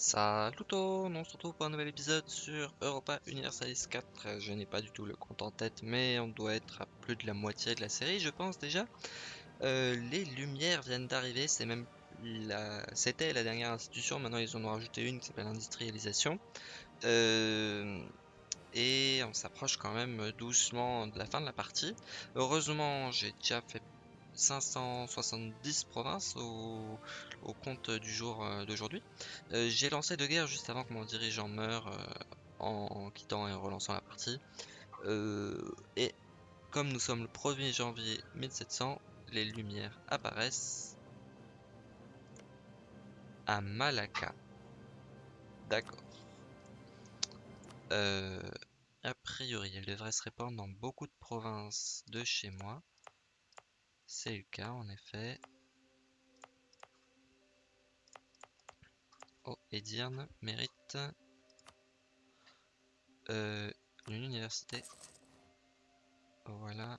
Salut tout le monde, on se retrouve pour un nouvel épisode sur Europa Universalis 4. Je n'ai pas du tout le compte en tête, mais on doit être à plus de la moitié de la série, je pense déjà. Euh, les lumières viennent d'arriver, c'est même la... C'était la dernière institution, maintenant ils en ont rajouté une qui s'appelle l'industrialisation. Euh, Et on s'approche quand même doucement de la fin de la partie. Heureusement, j'ai déjà fait 570 provinces au, compte du jour euh, d'aujourd'hui. Euh, j'ai lancé deux guerres juste avant que mon dirigeant meure euh, en quittant et relançant la partie. Et comme nous sommes le 1er janvier 1700, les lumières apparaissent à Malacca. D'accord. A priori, elle devrait se répandre dans beaucoup de provinces de chez moi. C'est le cas en effet. Oh, Edirne mérite euh, une université. Voilà.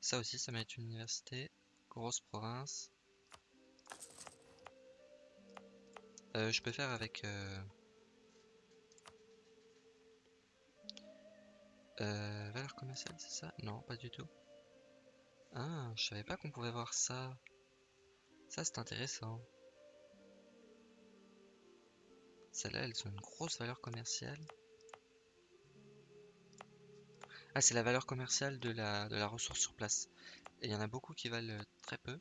Ça aussi, ça mérite une université. Grosse province. Euh, je peux faire avec... Euh, valeur commerciale, c'est ça? Non, pas du tout. Ah, je savais pas qu'on pouvait voir ça. Ça, c'est intéressant. Celles-là, elles ont une grosse valeur commerciale. Ah, c'est la valeur commerciale de la, de la ressource sur place. Et il y en a beaucoup qui valent euh, très peu.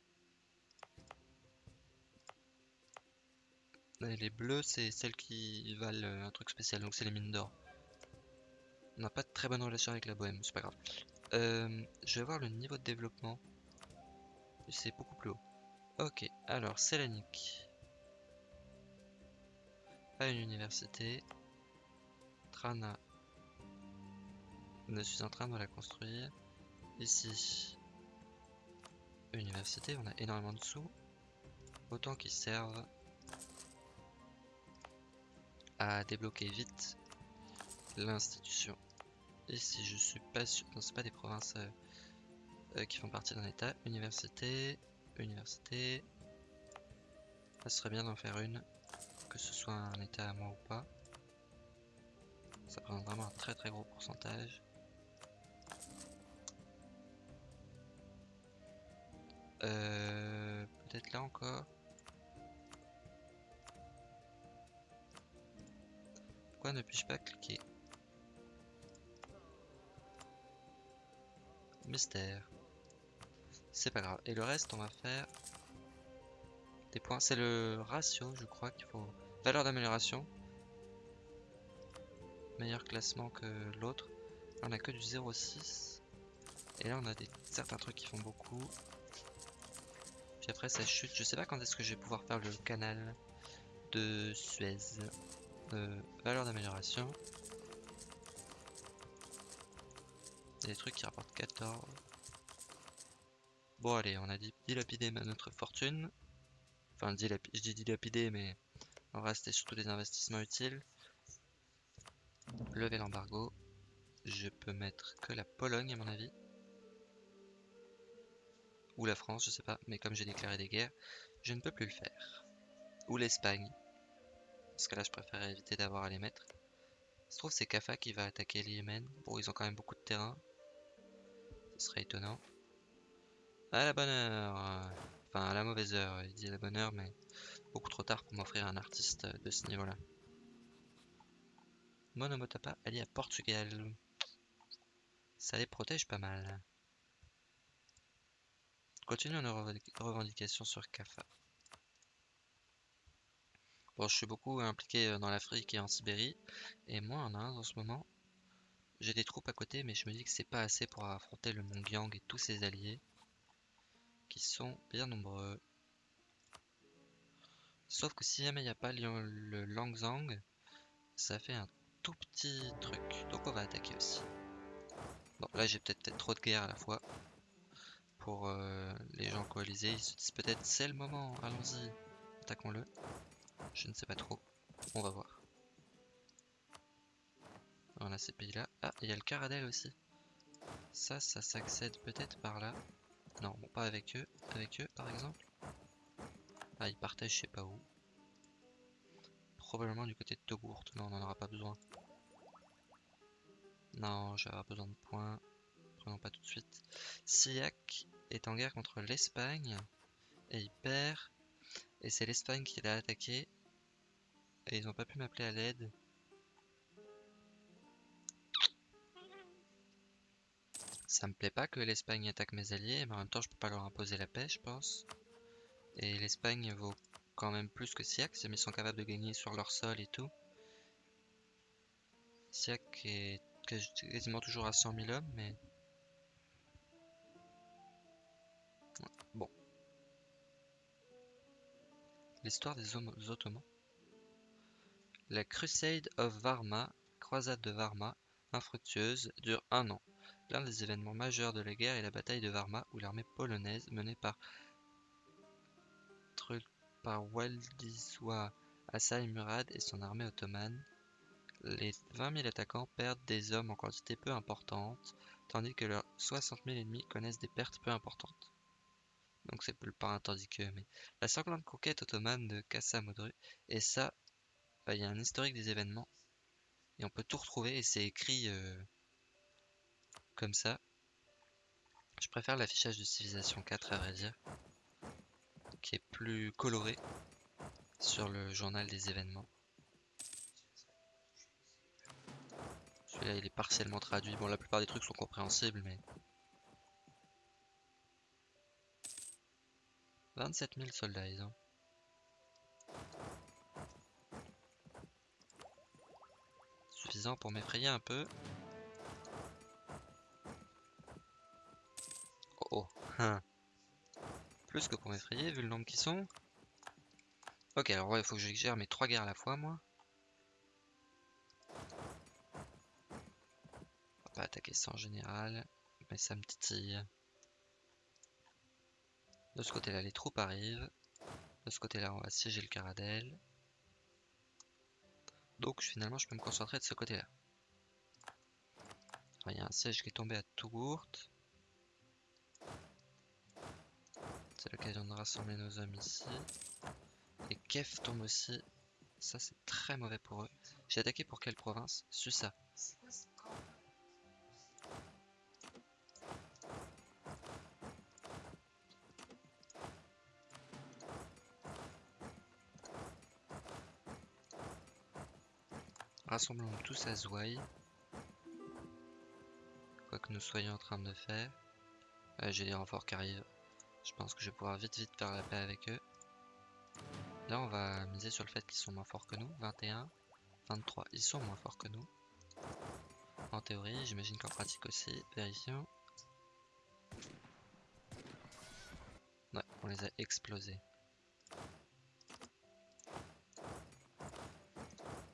Les bleus, c'est celles qui valent euh, un truc spécial, donc c'est les mines d'or. On n'a pas de très bonne relation avec la bohème, c'est pas grave. Euh, je vais voir le niveau de développement. C'est beaucoup plus haut. Ok, alors Sélanique. Pas une université. Trana. Je suis en train de la construire. Ici. Université, on a énormément de sous. Autant qu'ils servent à débloquer vite l'institution. Ici, je suis pas sûr. Non, c'est pas des provinces euh, euh, qui font partie d'un état. Université, université. Ça serait bien d'en faire une, que ce soit un état à moi ou pas. Ça prend vraiment un très très gros pourcentage. Euh, Peut-être là encore. Pourquoi ne puis-je pas cliquer? Mystère. C'est pas grave. Et le reste, on va faire des points. C'est le ratio, je crois, qu'il faut. Valeur d'amélioration. Meilleur classement que l'autre. On a que du 0,6. Et là, on a des certains trucs qui font beaucoup. Puis après, ça chute. Je sais pas quand est-ce que je vais pouvoir faire le canal de Suez. Euh, valeur d'amélioration. Des trucs qui rapportent 14. Bon allez, on a dit dilapidé notre fortune. Enfin, je dis dilapidé, mais en vrai c'était surtout des investissements utiles. Lever l'embargo. Je peux mettre que la Pologne à mon avis. Ou la France, je sais pas. Mais comme j'ai déclaré des guerres, je ne peux plus le faire. Ou l'Espagne. Parce que là je préfère éviter d'avoir à les mettre. Il se trouve c'est Kafa qui va attaquer le Yémen. Bon, ils ont quand même beaucoup de terrain. Ce serait étonnant. À la bonne heure. Enfin, à la mauvaise heure. Il dit à la bonne heure, mais beaucoup trop tard pour m'offrir un artiste de ce niveau-là. Monomotapa allié à Portugal. Ça les protège pas mal. Continuons nos revendications sur Kafa. Bon, je suis beaucoup impliqué dans l'Afrique et en Sibérie, et moi en Inde en ce moment. J'ai des troupes à côté, mais je me dis que c'est pas assez pour affronter le Mongyang et tous ses alliés, qui sont bien nombreux. Sauf que si jamais il n'y a pas le Langzang, ça fait un tout petit truc. Donc on va attaquer aussi. Bon, là j'ai peut-être trop de guerres à la fois. Pour euh, les gens coalisés, ils se disent peut-être c'est le moment, allons-y, attaquons-le. Je ne sais pas trop, on va voir. On a ces pays-là. Ah, il y a le Caradel aussi. Ça, ça s'accède peut-être par là. Non, pas avec eux. Avec eux, par exemple. Ah, ils partagent je sais pas où. probablement du côté de Togourt, mais on n'en aura pas besoin. Non, avoir besoin de points. Prenons pas tout de suite. Siak est en guerre contre l'Espagne et il perd. Et c'est l'Espagne qui l'a attaqué. Et ils n'ont pas pu m'appeler à l'aide. Ça me plaît pas que l'Espagne attaque mes alliés, mais en même temps je peux pas leur imposer la paix, je pense. Et l'Espagne vaut quand même plus que Siak, mais ils sont capables de gagner sur leur sol et tout. Siak est quasiment toujours à 100 000 hommes, mais... Bon. L'histoire des Ottomans. La Crusade of Varma, croisade de Varma, infructueuse, dure un an. L'un des événements majeurs de la guerre est la bataille de Varma, où l'armée polonaise, menée par Władysław Asai Murad et son armée ottomane, les 20 000 attaquants perdent des hommes en quantité peu importante, tandis que leurs 60 000 ennemis connaissent des pertes peu importantes. Donc c'est pas tandis que, mais la sanglante conquête ottomane de Kassamodru, et ça, bah, il y a un historique des événements, et on peut tout retrouver, et c'est écrit euh, comme ça. Je préfère l'affichage de Civilisation 4 à vrai dire qui est plus coloré sur le journal des événements. Celui-là, il est partiellement traduit. Bon, la plupart des trucs sont compréhensibles, mais... 27 000 soldats, ils ont. Suffisant pour m'effrayer un peu. Oh hein. Plus que pour m'effrayer, vu le nombre qui sont. Ok, alors il faut que je gère mes trois guerres à la fois, moi. On va pas attaquer ça en général, mais ça me titille. De ce côté-là, les troupes arrivent. De ce côté-là, on va siéger le Caradel. Donc finalement, je peux me concentrer de ce côté-là. Il y a un siège qui est tombé à Tougourt. C'est l'occasion de rassembler nos hommes ici. Et Kef tombe aussi. Ça, c'est très mauvais pour eux. J'ai attaqué pour quelle province? Susa. Rassemblons tous à Zouaï. Quoi que nous soyons en train de faire. Euh, J'ai des renforts qui arrivent. Je pense que je vais pouvoir vite vite faire la paix avec eux. Là on va miser sur le fait qu'ils sont moins forts que nous. 21, 23, ils sont moins forts que nous. En théorie, j'imagine qu'en pratique aussi. Vérifions. Ouais, on les a explosés.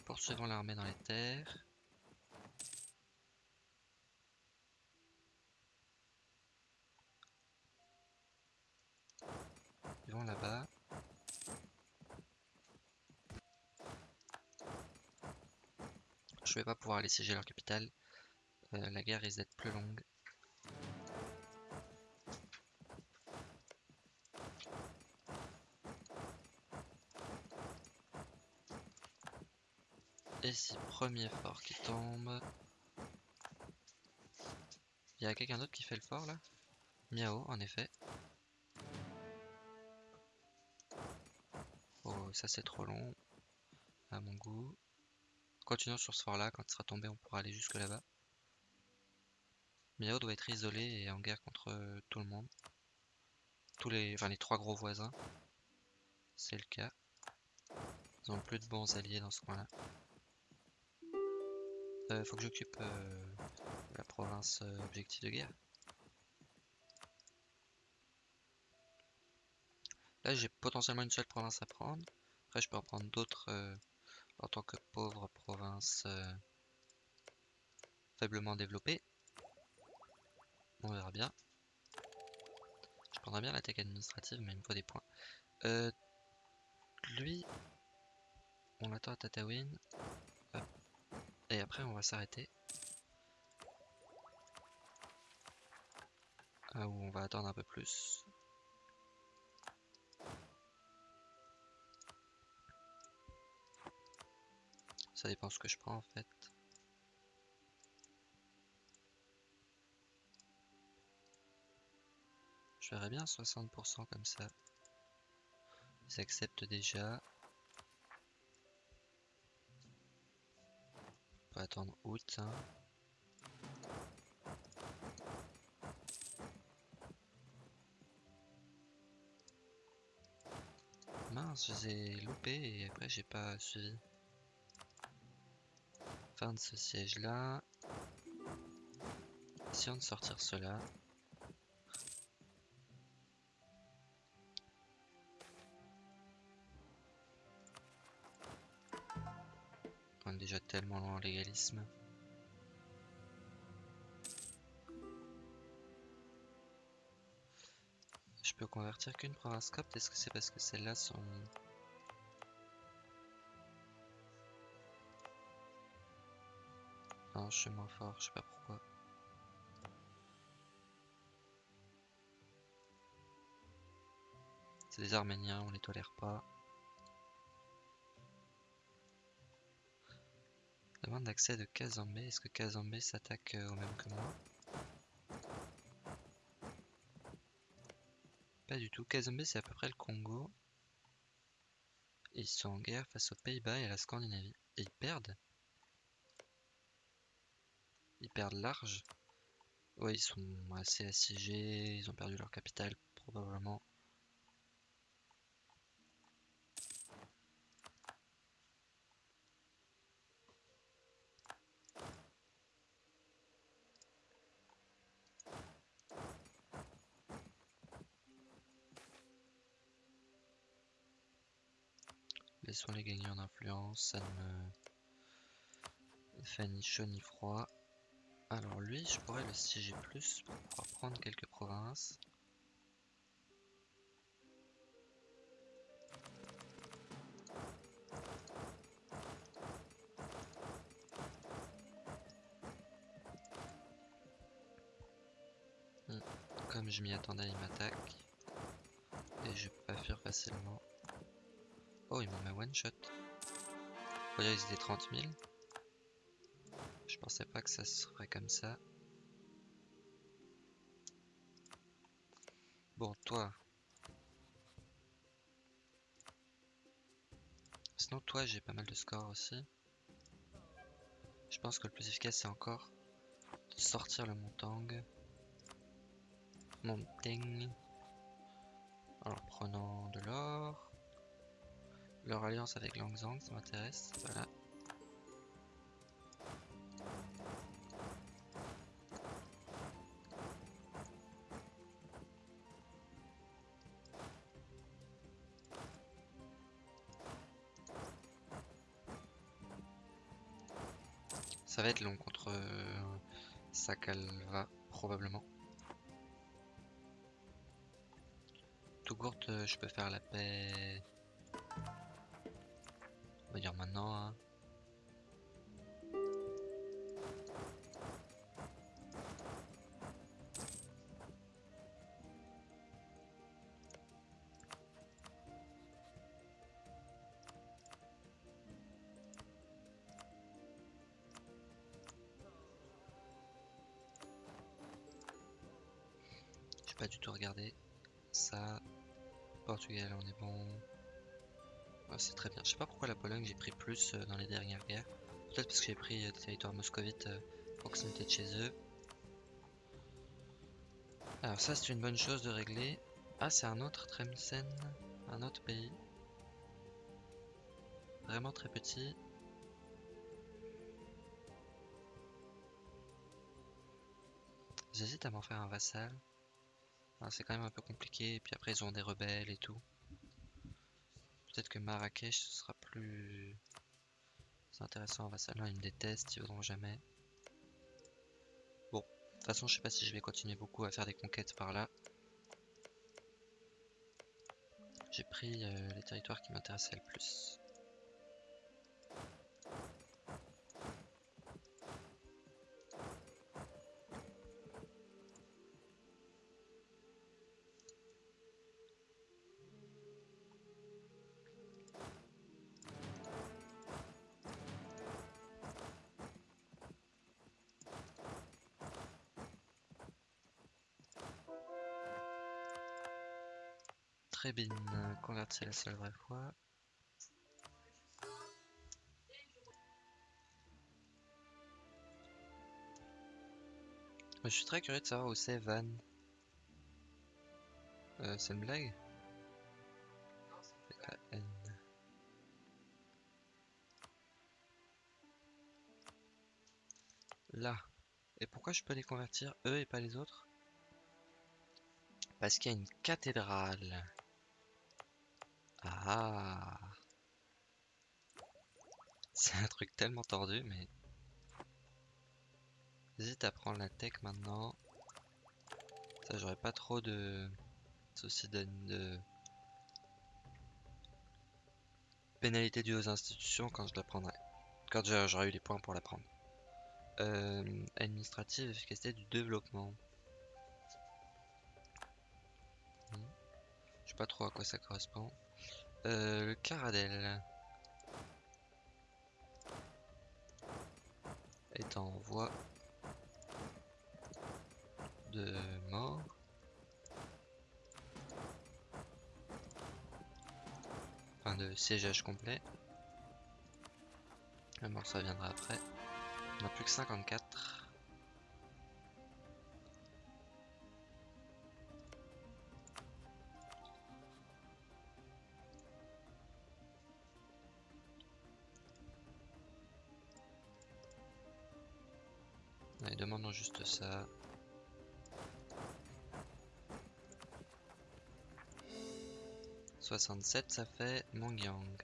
Poursuivons l'armée dans les terres. Là-bas. Je vais pas pouvoir aller siéger leur capitale. Euh, la guerre risque d'être plus longue. Et si premier fort qui tombe. Il y a quelqu'un d'autre qui fait le fort là? Miao en effet. Ça c'est trop long à mon goût. Continuons sur ce fort là, quand il sera tombé on pourra aller jusque là-bas. Miao doit être isolé et en guerre contre euh, tout le monde. Tous les, enfin, les trois gros voisins. C'est le cas. Ils ont plus de bons alliés dans ce coin-là. Euh, faut que j'occupe euh, la province objectif de guerre. Là j'ai potentiellement une seule province à prendre je peux en prendre d'autres euh, en tant que pauvre province euh, faiblement développée. On verra bien. Je prendrai bien l'attaque administrative, mais il me faut des points. Euh, lui, on l'attend à Tatawin. Et après, on va s'arrêter. Ah, où on va attendre un peu plus. Ça dépend ce que je prends en fait. Je verrais bien 60% comme ça. Ils acceptent déjà. On peut attendre août. Hein. Mince, je les ai loupés et après j'ai pas suivi. Fin de ce siège là. Essayons de sortir cela. On est déjà tellement loin en légalisme. Je peux convertir qu'une province copte, est-ce que c'est parce que celles-là sont... Je suis moins fort, je sais pas pourquoi. C'est des Arméniens, on les tolère pas. Demande d'accès de Kazambé. Est-ce que Kazambé s'attaque euh, au même que moi? Pas du tout. Kazambé c'est à peu près le Congo. ils sont en guerre face aux Pays-Bas et à la Scandinavie. Et ils perdent Ils perdent large Ouais, ils sont assez assiégés. Ils ont perdu leur capitale probablement. Laissons les gagner en influence, ça ne me fait ni chaud ni froid. Alors lui, je pourrais le siéger plus pour pouvoir prendre quelques provinces. Hmm. Comme je m'y attendais, il m'attaque. Et je peux pas fuir facilement. Oh, il m'a one shot. Oh, ils étaient 30 000. Je pensais pas que ça serait comme ça. Bon, toi. Sinon, toi, j'ai pas mal de scores aussi. Je pense que le plus efficace, c'est encore de sortir le Montang. Montang. En prenant de l'or. Leur alliance avec Langzang, ça m'intéresse. Voilà. Je peux faire la paix On est bon c'est très bien. Je sais pas pourquoi la Pologne j'ai pris plus euh, dans les dernières guerres. Peut-être parce que j'ai pris euh, des territoires moscovites euh, proximité de chez eux. Alors ça c'est une bonne chose de régler. Ah c'est un autre Tremsen, un autre pays. Vraiment très petit. J'hésite à m'en faire un vassal. C'est quand même un peu compliqué, et puis après ils ont des rebelles et tout. Peut-être que Marrakech ce sera plus intéressant. Vassalin, ils me détestent, ils voudront jamais. Bon, de toute façon, je sais pas si je vais continuer beaucoup à faire des conquêtes par là. J'ai pris euh, les territoires qui m'intéressaient le plus. Convertir la seule vraie fois. Je suis très curieux de savoir où c'est Van. Euh, c'est une blague? Là. Et pourquoi je peux les convertir eux et pas les autres? Parce qu'il y a une cathédrale. Ah C'est un truc tellement tordu, mais... J'hésite à prendre la tech maintenant. Ça, j'aurais pas trop de soucis de... de... Pénalité due aux institutions quand je la prendrai. Quand j'aurai eu les points pour la prendre. Euh, administrative, efficacité du développement. Hmm. Je sais pas trop à quoi ça correspond. Euh, le Caradel est en voie de mort. Enfin de siégeage complet. La mort ça viendra après. On a plus que 54. Juste ça. Soixante-sept, ça fait Mongyang.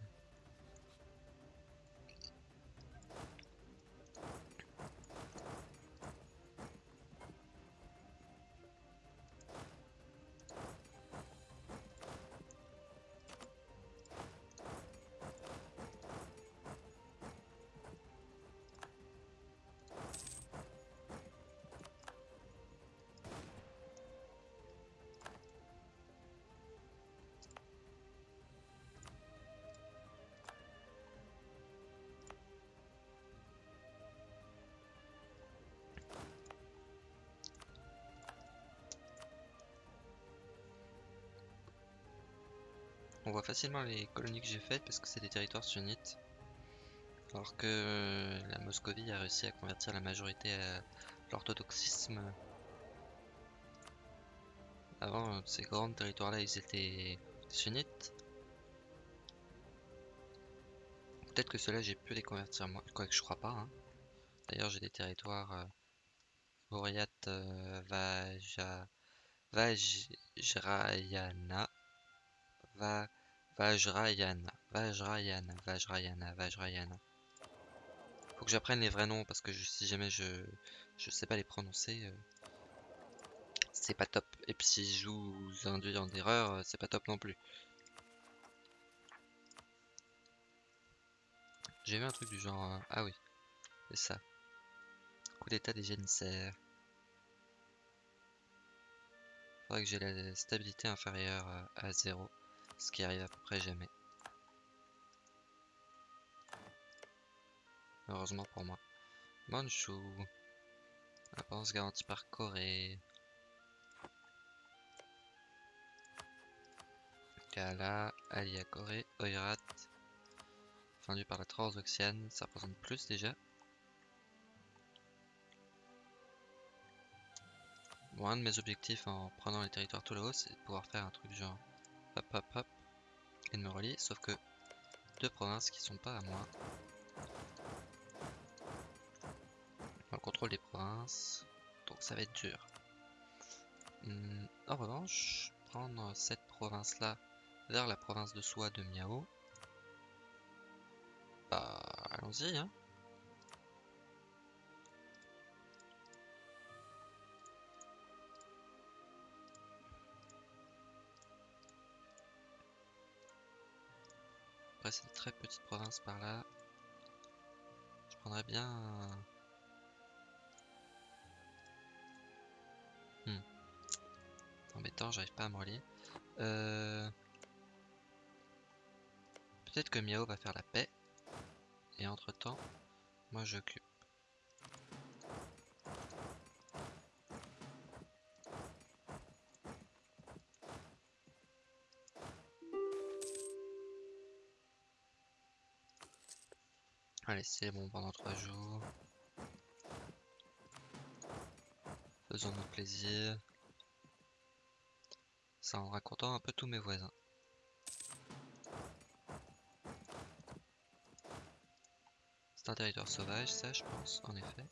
On voit facilement les colonies que j'ai faites parce que c'est des territoires sunnites. Alors que euh, la Moscovie a réussi à convertir la majorité à l'orthodoxisme. Avant, euh, ces grands territoires-là, ils étaient sunnites. Peut-être que ceux-là, j'ai pu les convertir moi, quoique je crois pas. Hein. D'ailleurs, j'ai des territoires euh, euh, Vajrayana, Va, Vajrayana, Vajrayana, Vajrayana, Vajrayana. Faut que j'apprenne les vrais noms parce que si jamais je je sais pas les prononcer, euh, c'est pas top. Et puis si je vous induis en erreur, euh, c'est pas top non plus. J'ai vu un truc du genre... Euh, ah oui, c'est ça. Coup d'état des génissaires. Faudrait que j'ai la stabilité inférieure à 0. Ce qui arrive à peu près jamais. Heureusement pour moi. Manchu. Avance garantie par Corée. Kala, Alia Corée, Oirat. Fendu par la Transoxiane, ça représente plus déjà. Bon, un de mes objectifs en prenant les territoires tout là-haut, c'est de pouvoir faire un truc genre hop hop hop et de me relier, sauf que deux provinces qui sont pas à moi. On contrôle des provinces, donc ça va être dur. Hmm, en revanche, prendre cette province-là vers la province de soi de Miao. Bah, allons-y, hein. Après, c'est une très petite province par là. Je prendrais bien... Hmm. Embêtant, j'arrive pas à me relier. Euh, peut-être que Miao va faire la paix. Et entre temps, moi j'occupe. Allez, c'est bon pendant trois jours. Faisons-nous plaisir. Ça rendra content un peu tous mes voisins. C'est un territoire sauvage, ça, je pense, en effet.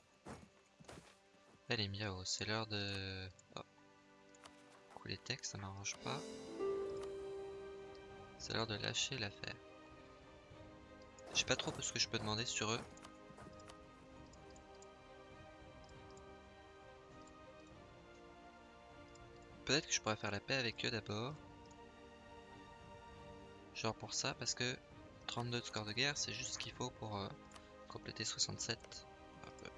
Elle est miao, c'est l'heure de... Oh. Couler texte, ça m'arrange pas. C'est l'heure de lâcher l'affaire. Je sais pas trop ce que je peux demander sur eux. Peut-être que je pourrais faire la paix avec eux d'abord. Genre pour ça, parce que 32 de score de guerre, c'est juste ce qu'il faut pour euh, compléter 67.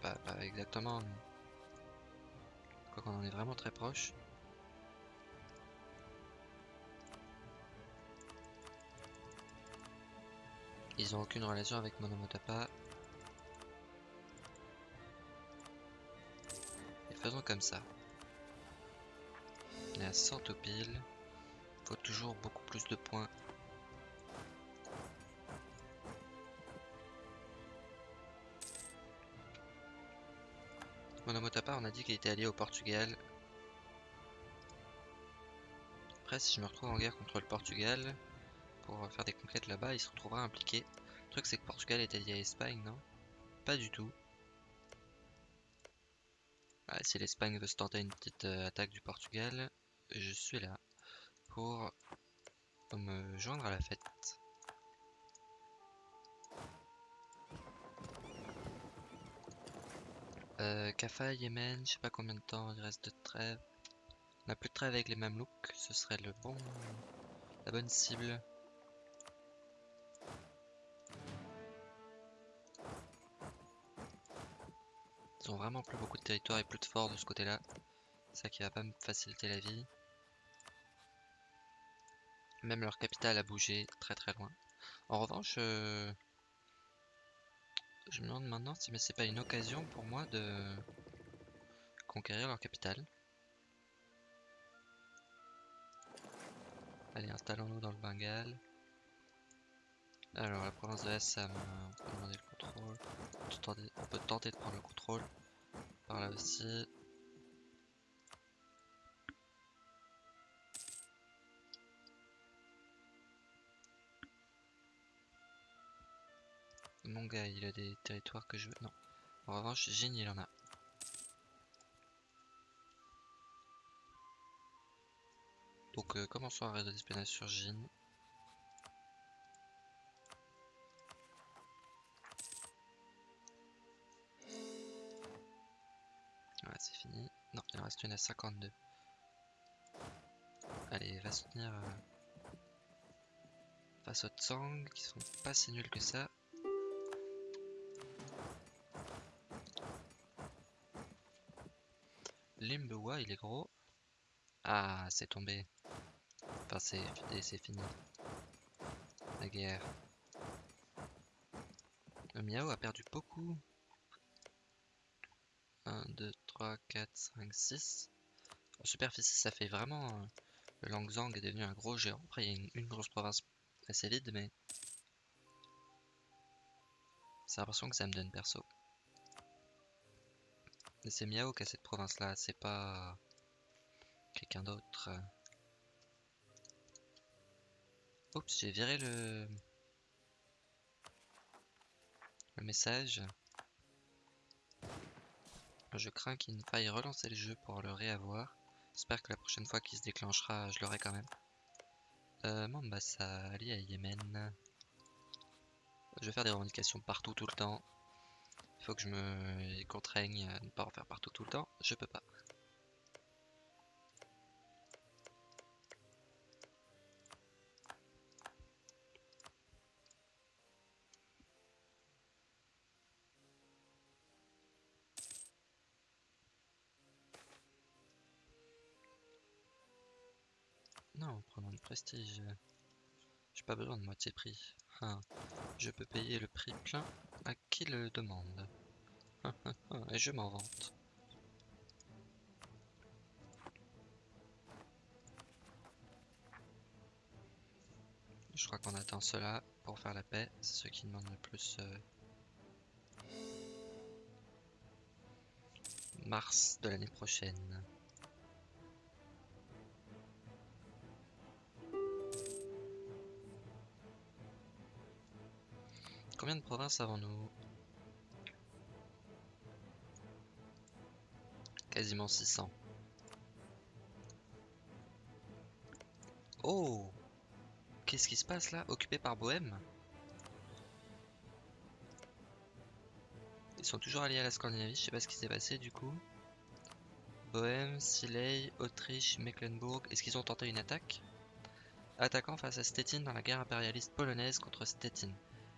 Pas, pas exactement, mais... Quoi qu'on en est vraiment très proche. Ils ont aucune relation avec Monomotapa. Et faisons comme ça. On est à 100 au pile. Faut toujours beaucoup plus de points. Monomotapa, on a dit qu'il était allié au Portugal. Après, si je me retrouve en guerre contre le Portugal, pour faire des conquêtes là-bas, il se retrouvera impliqué. Le truc c'est que Portugal est allié à l'Espagne, non? Pas du tout. si l'Espagne veut se tenter une petite euh, attaque du Portugal, je suis là pour me joindre à la fête. Euh, Yémen, je sais pas combien de temps il reste de trêve. On a plus de trêve avec les Mamelouks, ce serait le bon, la bonne cible. Vraiment plus beaucoup de territoire et plus de forts de ce côté-là. Ça qui va pas me faciliter la vie. Même leur capitale a bougé très très loin. En revanche, euh, je me demande maintenant si c'est pas une occasion pour moi de conquérir leur capitale. Allez, installons-nous dans le Bengale. Alors, la province de Assam, on peut demander le contrôle. On peut tenter de prendre le contrôle. Là aussi. Mon gars, il a des territoires que je veux. Non. En revanche, Jin, il en a. Donc, euh, commençons un réseau d'espionnage sur C'est fini. Non, il en reste une à 52. Allez, va soutenir euh, face aux Tsang, qui sont pas si nuls que ça. Limbewa, il est gros. Ah, c'est tombé. Enfin, c'est fini. La guerre. Le Miao a perdu beaucoup. 1, 2, 3, 4, 5, 6. En superficie, ça fait vraiment... Euh, le Langzang est devenu un gros géant. Après, il y a une, grosse province assez vide, mais... C'est l'impression que ça me donne perso. Mais c'est Miao qui a cette province-là, c'est pas... Quelqu'un d'autre. Oups, j'ai viré le... Le message. Je crains qu'il ne faille relancer le jeu pour le réavoir. J'espère que la prochaine fois qu'il se déclenchera, je l'aurai quand même. Euh, Mombasa, allié à Yémen. Je vais faire des revendications partout tout le temps. Il faut que je me contraigne à ne pas en faire partout tout le temps. Je peux pas. prestige. Euh. J'ai pas besoin de moitié prix. Hein. Je peux payer le prix plein à qui le demande. Et je m'en vante. Je crois qu'on attend cela pour faire la paix. C'est ce qui demande le plus... Euh, mars de l'année prochaine. Combien de provinces avons-nous Quasiment 600. Oh Qu'est-ce qui se passe là? Occupé par Bohème Ils sont toujours alliés à la Scandinavie, je sais pas ce qui s'est passé du coup. Bohème, Siley, Autriche, Mecklenburg, est-ce qu'ils ont tenté une attaque? Attaquant face à Stettin dans la guerre impérialiste polonaise contre Stettin.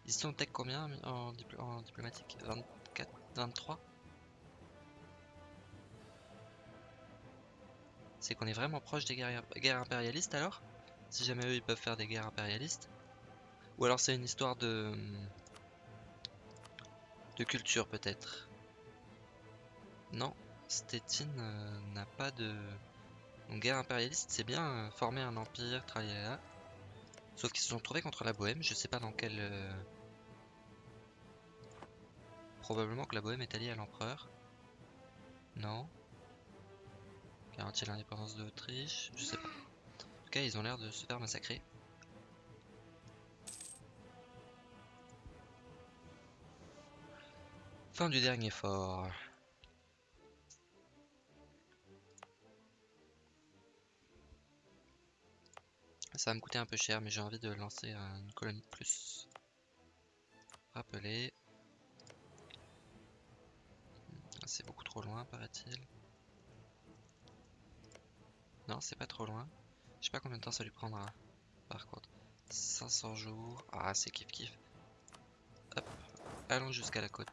Ils sont tech combien en, diplomatique? 24 23 C'est qu'on est vraiment proche des guerres, impérialistes alors? Si jamais eux ils peuvent faire des guerres impérialistes? Ou alors c'est une histoire de... De culture peut-être? Non, Stettin euh, n'a pas de... Donc guerre impérialiste c'est bien euh, former un empire, là. Sauf qu'ils se sont trouvés contre la Bohème, je sais pas dans quel... Euh, probablement que la Bohème est alliée à l'empereur. Non. Garantir l'indépendance de l'Autriche Je sais pas. En tout cas, ils ont l'air de se faire massacrer. Fin du dernier fort. Ça va me coûter un peu cher, mais j'ai envie de lancer une colonie de plus. Rappeler. C'est beaucoup trop loin, paraît-il. Non, c'est pas trop loin. Je sais pas combien de temps ça lui prendra. Par contre, 500 jours. Ah, c'est kiff kiff. Hop, allons jusqu'à la côte.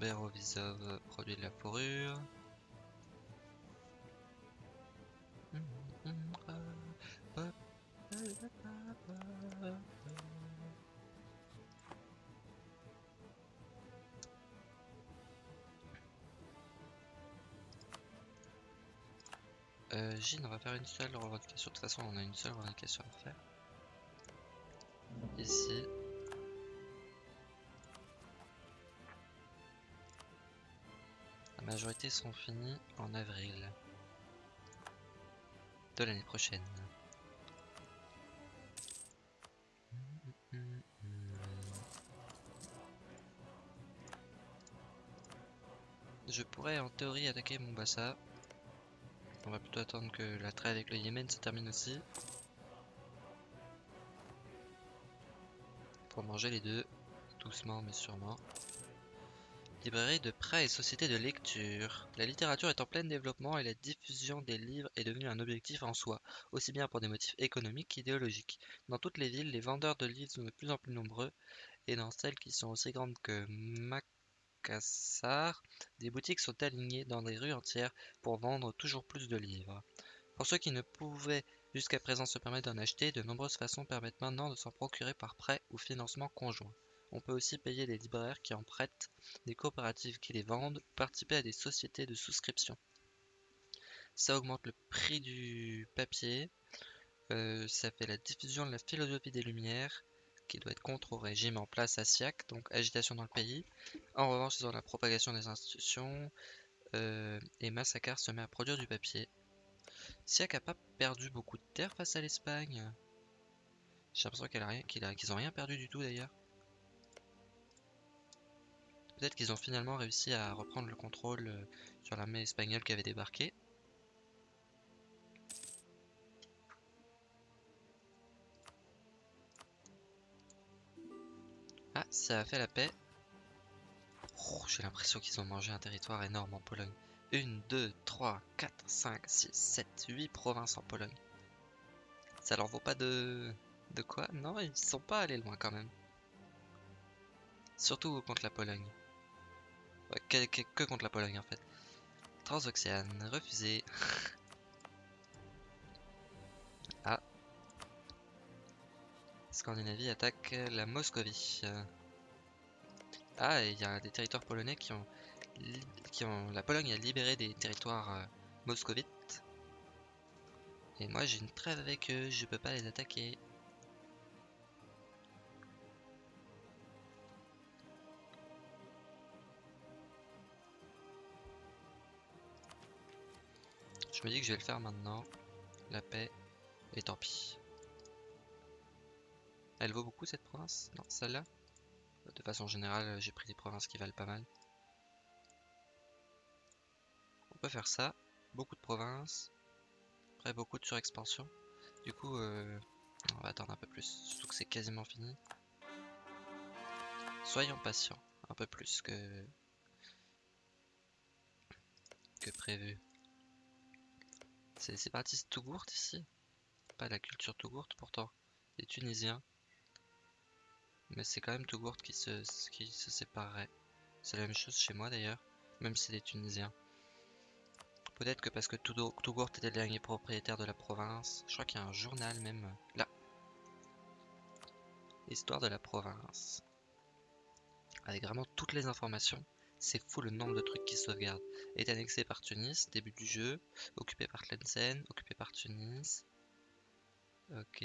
Berovisov produit de la fourrure. on va faire une seule revendication. De toute façon, on a une seule revendication à faire. Ici. Majorité sont finis en avril de l'année prochaine. Je pourrais en théorie attaquer Mombasa. On va plutôt attendre que la trêve avec le Yémen se termine aussi. Pour manger les deux, doucement mais sûrement. Librairie de prêt et société de lecture. La littérature est en plein développement et la diffusion des livres est devenue un objectif en soi, aussi bien pour des motifs économiques qu'idéologiques. Dans toutes les villes, les vendeurs de livres sont de plus en plus nombreux et dans celles qui sont aussi grandes que Mac Cassar, des boutiques sont alignées dans des rues entières pour vendre toujours plus de livres. Pour ceux qui ne pouvaient jusqu'à présent se permettre d'en acheter, de nombreuses façons permettent maintenant de s'en procurer par prêt ou financement conjoint. On peut aussi payer des libraires qui en prêtent, des coopératives qui les vendent, participer à des sociétés de souscription. Ça augmente le prix du papier, euh, ça fait la diffusion de la philosophie des Lumières, qui doit être contre au régime en place à Siak, donc agitation dans le pays. En revanche, ils ont la propagation des institutions euh, et Massacre se met à produire du papier. Siak a pas perdu beaucoup de terre face à l'Espagne. J'ai l'impression qu'ils a, ont rien perdu du tout d'ailleurs. Peut-être qu'ils ont finalement réussi à reprendre le contrôle euh, sur l'armée espagnole qui avait débarqué. Ah, ça a fait la paix. J'ai l'impression qu'ils ont mangé un territoire énorme en Pologne. Une, deux, trois, quatre, cinq, six, sept, huit provinces en Pologne. Ça leur vaut pas de... De quoi? Non, ils sont pas allés loin quand même. Surtout contre la Pologne. Que, contre la Pologne en fait. Transoxiane, refusé. Scandinavie attaque la Moscovie. Ah, il y a des territoires polonais qui ont, qui ont... La Pologne a libéré des territoires euh, moscovites. Et moi j'ai une trêve avec eux, je peux pas les attaquer. Je me dis que je vais le faire maintenant. La paix. Et tant pis. Elle vaut beaucoup cette province? Non, celle-là? De façon générale, j'ai pris des provinces qui valent pas mal. On peut faire ça. Beaucoup de provinces. Après, beaucoup de surexpansion. Du coup, euh, on va attendre un peu plus. Surtout que c'est quasiment fini. Soyons patients. Un peu plus que... que prévu. C'est les séparatistes Tougourt ici Pas la culture Tougourt pourtant. Les Tunisiens. Mais c'est quand même Tougourt qui se, qui se séparerait. C'est la même chose chez moi d'ailleurs. Même si c'est des Tunisiens. Peut-être que parce que Tougourt était le dernier propriétaire de la province. Je crois qu'il y a un journal même là. Histoire de la province. Avec vraiment toutes les informations. C'est fou le nombre de trucs qui sauvegardent. Est annexé par Tunis, début du jeu. Occupé par Tlemcen, occupé par Tunis. Ok.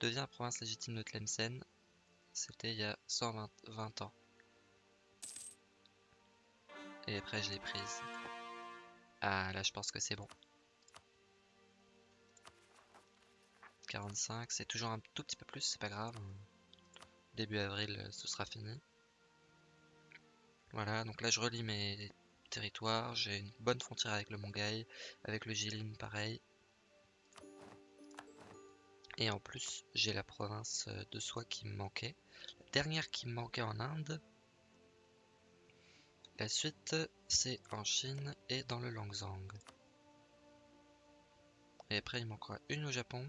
Devient province légitime de Tlemcen. C'était il y a 120 ans. Et après, je l'ai prise. Ah, là, je pense que c'est bon. 45, c'est toujours un tout petit peu plus, c'est pas grave. Début avril, ce sera fini. Voilà, donc là, je relis mes territoires. J'ai une bonne frontière avec le Mongaï, avec le Jilin, pareil. Et en plus, j'ai la province de Soie qui me manquait. La dernière qui me manquait en Inde, la suite, c'est en Chine et dans le Langzang. Et après, il manquera une au Japon.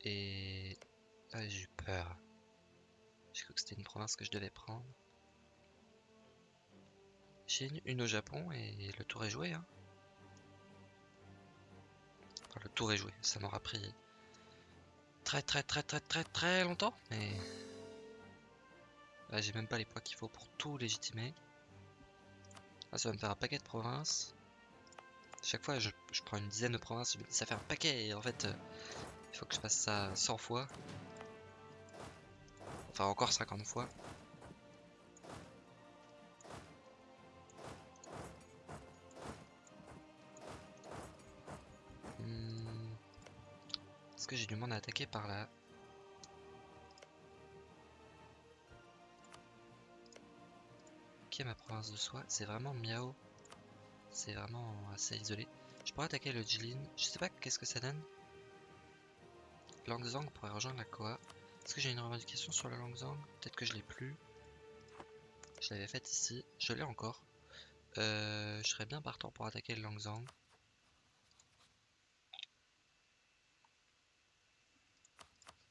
Et... Ah, j'ai eu peur. J'ai cru que c'était une province que je devais prendre. Chine, une au Japon et le tour est joué. Hein. Le tour est joué. Ça m'aura pris très très très très très très longtemps. Mais Là, j'ai même pas les poids qu'il faut pour tout légitimer. Ah, ça va me faire un paquet de provinces. Chaque fois, je, prends une dizaine de provinces, je me dis ça fait un paquet et en fait, euh, il faut que je fasse ça 100 fois. Enfin, encore 50 fois. Que j'ai du monde à attaquer par là ma province de soie? C'est vraiment miao. C'est vraiment assez isolé. Je pourrais attaquer le Jilin. Je sais pas qu'est-ce que ça donne. Langzang pourrait rejoindre la Koa. Est-ce que j'ai une revendication sur le Langzang? Peut-être que je l'ai plus. Je l'avais faite ici. Je l'ai encore. Euh, je serais bien partant pour attaquer le Langzang.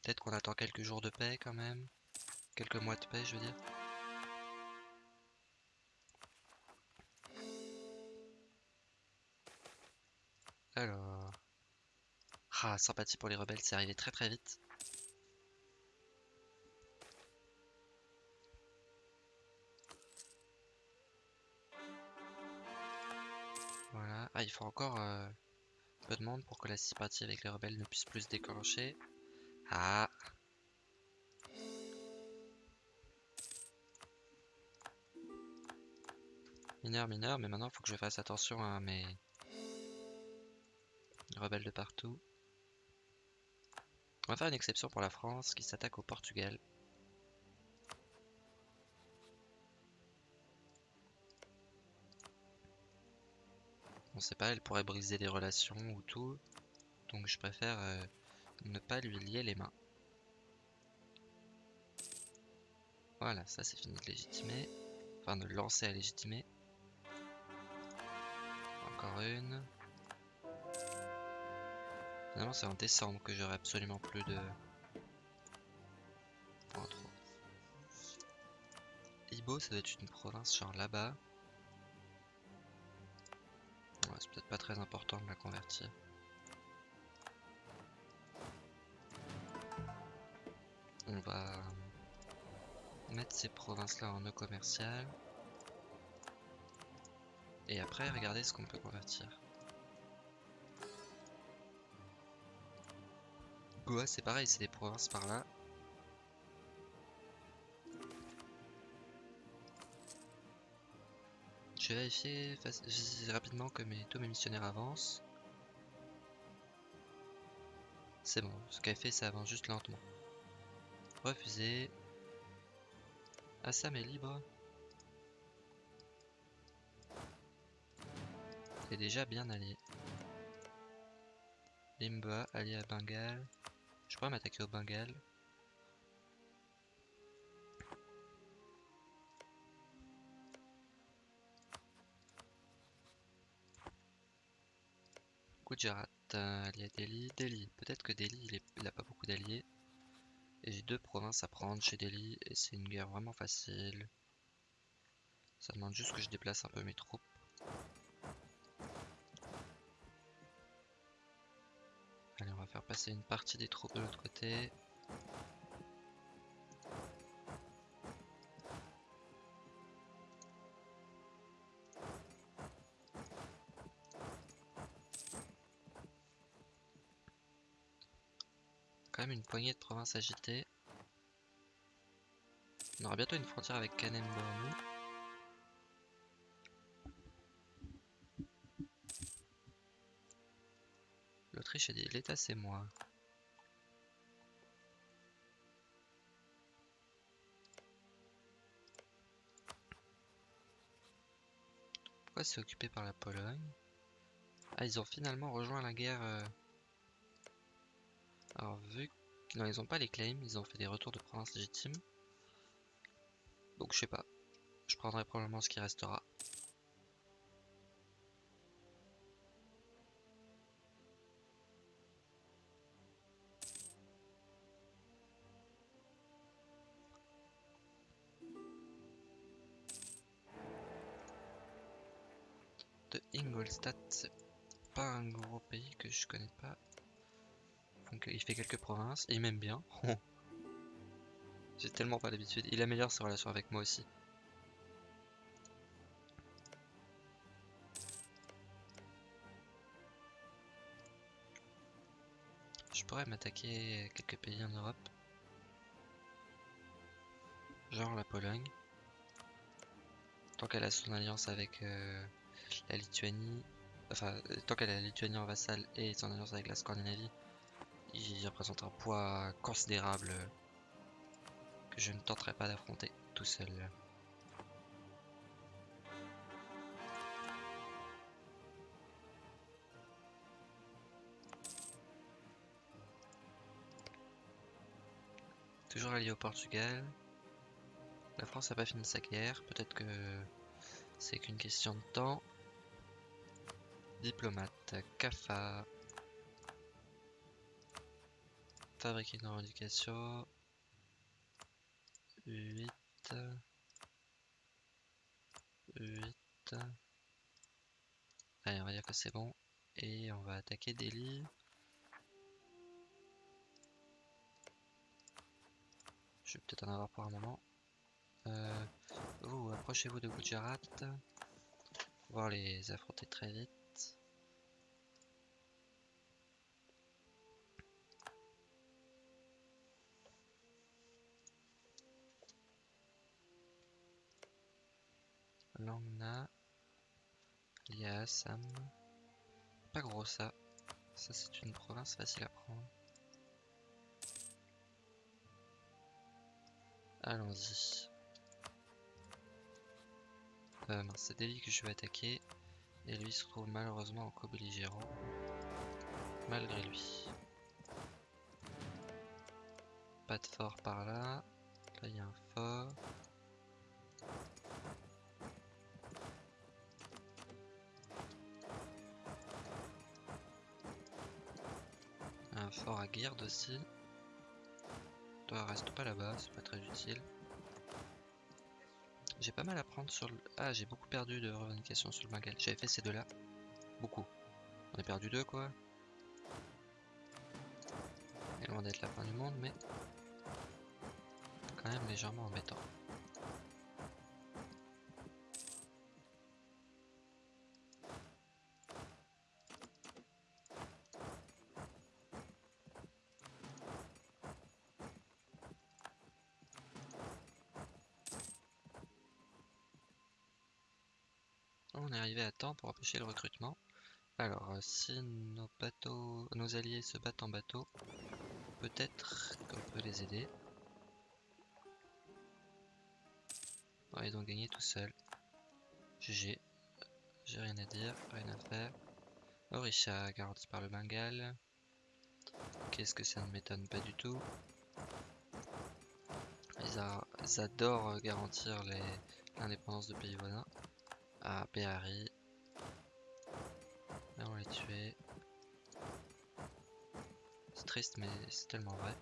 Peut-être qu'on attend quelques jours de paix quand même. Quelques mois de paix, je veux dire. Alors... Ah, sympathie pour les rebelles, c'est arrivé très très vite. Voilà. Ah, il faut encore euh, peu de monde pour que la sympathie avec les rebelles ne puisse plus se déclencher. Ah Mineur, mineur, mais maintenant faut que je fasse attention à mes rebelles de partout. On va faire une exception pour la France qui s'attaque au Portugal. On sait pas, elle pourrait briser des relations ou tout. Donc je préfère euh, ne pas lui lier les mains. Voilà, ça c'est fini de légitimer. Enfin de lancer à légitimer. Encore une. Finalement, c'est en décembre que j'aurai absolument plus de... trop. Ibo, ça doit être une province genre là-bas. c'est peut-être pas très important de la convertir. Mettre ces provinces-là en eau commerciale. Et après, regarder ce qu'on peut convertir. Goa, c'est pareil, c'est des provinces par là. Je vais vérifier rapidement que mes, tous mes missionnaires avancent. C'est bon, ce qu'elle fait, ça avance juste lentement. Refusé. Assam est libre. C'est déjà bien allié. Limba, allié à Bengale. Je pourrais m'attaquer au Bengale. Gujarat, euh, allié à Delhi. Delhi, peut-être que Delhi, il, n'a a pas beaucoup d'alliés. Et j'ai deux provinces à prendre chez Delhi, et c'est une guerre vraiment facile. Ça demande juste que je déplace un peu mes troupes. Allez, on va faire passer une partie des troupes de l'autre côté. Poignée de provinces agitées. On aura bientôt une frontière avec Kanem L'Autriche a dit l'État c'est moi. Pourquoi c'est occupé par la Pologne? Ah ils ont finalement rejoint la guerre. Euh. Alors vu qu'ils n'ont pas les claims, ils ont fait des retours de province légitimes. Donc je sais pas. Je prendrai probablement ce qui restera. de Ingolstadt, c'est pas un gros pays que je connais pas. Donc il fait quelques provinces, et il m'aime bien. J'ai tellement pas l'habitude. Il améliore ses relations avec moi aussi. Je pourrais m'attaquer quelques pays en Europe. Genre la Pologne. Tant qu'elle a son alliance avec euh, la Lituanie. Enfin, tant qu'elle a la Lituanie en vassal et son alliance avec la Scandinavie, il représente un poids considérable que je ne tenterai pas d'affronter tout seul. Toujours allié au Portugal. La France n'a pas fini sa guerre. Peut-être que c'est qu'une question de temps. Diplomate, CAFA. Fabriquer une revendication. 8. 8. Allez, on va dire que c'est bon. Et on va attaquer Delhi. Je vais peut-être en avoir pour un moment. Euh, vous, approchez-vous de Gujarat. Voir les affronter très vite. Langna. Pas gros ça. Ça c'est une province facile à prendre. Allons-y. Euh, c'est Delhi que je vais attaquer. Et lui se trouve malheureusement en co-belligérant. Malgré lui. Pas de fort par là. Là il y a un fort. Fort à garde aussi. Toi reste pas là-bas, c'est pas très utile. J'ai pas mal à prendre sur le... Ah, j'ai beaucoup perdu de revendications sur le Bengale. J'avais fait ces deux-là. Beaucoup. On a perdu deux, quoi. Et loin d'être la fin du monde, mais... Quand même légèrement embêtant. Arrivé à temps pour empêcher le recrutement. Alors, euh, si nos bateaux, nos alliés se battent en bateau, peut-être qu'on peut les aider. Ils ont gagné tout seuls. GG. J'ai rien à dire, rien à faire. Orisha, garanti par le Bengale. Qu'est-ce que ça ne m'étonne pas du tout. Ils, adorent euh, garantir l'indépendance de pays voisins. Ah, Béhari. Là, on les tué. C'est triste, mais c'est tellement vrai.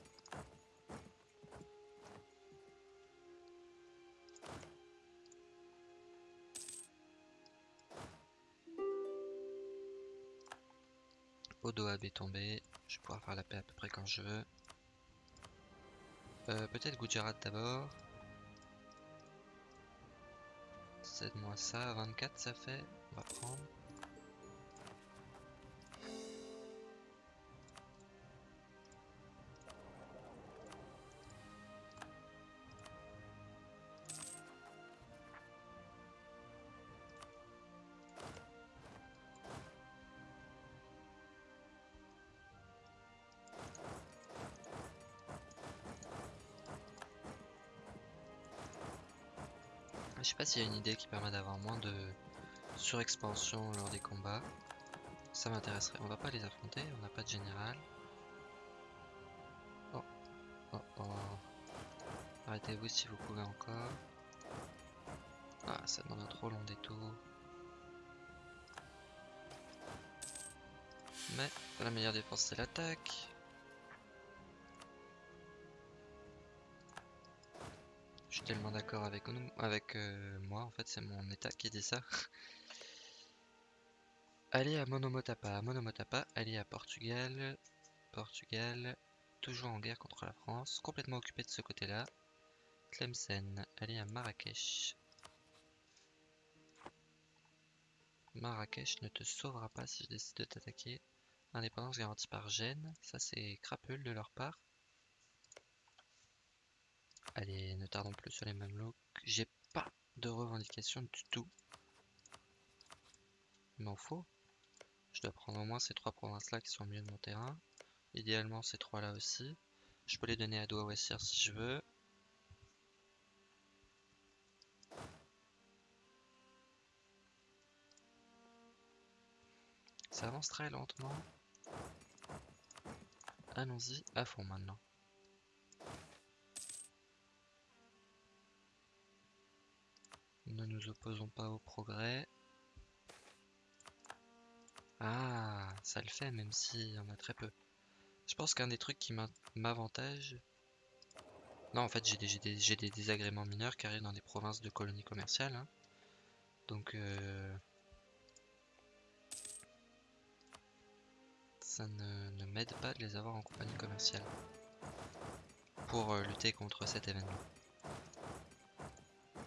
Odo est tombé. Je vais pouvoir faire la paix à peu près quand je veux. Euh, peut-être Gujarat d'abord. Cède-moi ça, 24 ça fait. On va prendre. Sais pas s'il y a une idée qui permet d'avoir moins de surexpansion lors des combats. Ça m'intéresserait. On va pas les affronter, on n'a pas de général. Oh, oh, oh. Arrêtez-vous si vous pouvez encore. Ah, ça demande un trop long détour. Mais la meilleure défense c'est l'attaque. Tellement d'accord avec, avec euh, moi, en fait, c'est mon état qui dit ça. Allez à Monomotapa, Monomotapa, allez à Portugal, Portugal, toujours en guerre contre la France, complètement occupé de ce côté-là. Tlemcen, allez à Marrakech. Marrakech ne te sauvera pas si je décide de t'attaquer. Indépendance garantie par Gênes, ça c'est crapule de leur part. Allez, ne tardons plus sur les Mamelouks. J'ai pas de revendication du tout. Il m'en faut. Je dois prendre au moins ces trois provinces-là qui sont au milieu de mon terrain. Idéalement, ces trois-là aussi. Je peux les donner à Douawassir si je veux. Ça avance très lentement. Allons-y à fond maintenant. Ne nous opposons pas au progrès. Ah, ça le fait même s'il y en a très peu. Je pense qu'un des trucs qui m'avantage... Non, en fait, j'ai des, désagréments mineurs qui arrivent dans des provinces de colonies commerciales. Hein. Donc... Euh, ça ne, m'aide pas de les avoir en compagnie commerciale. Pour euh, lutter contre cet événement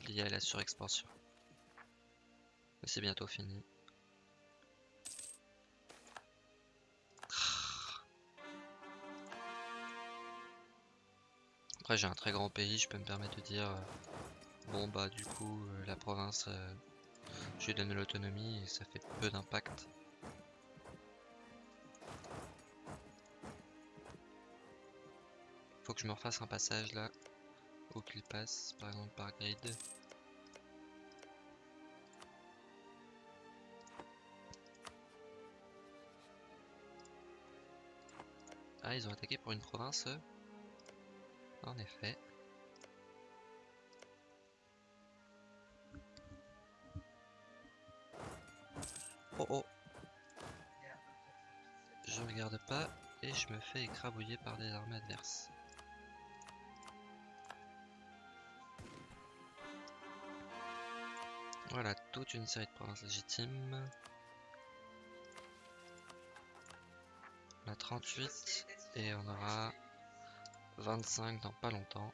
lié à la surexpansion. c'est bientôt fini. Après j'ai un très grand pays, je peux me permettre de dire euh, bon bah du coup euh, la province euh, je lui donne l'autonomie et ça fait peu d'impact. Faut que je me refasse un passage là où qu'il passe par exemple par grid. Ah, ils ont attaqué pour une province En effet. Oh oh Je regarde pas et je me fais écrabouiller par des armées adverses. Voilà, toute une série de provinces légitimes. On a 38 et on aura 25 dans pas longtemps.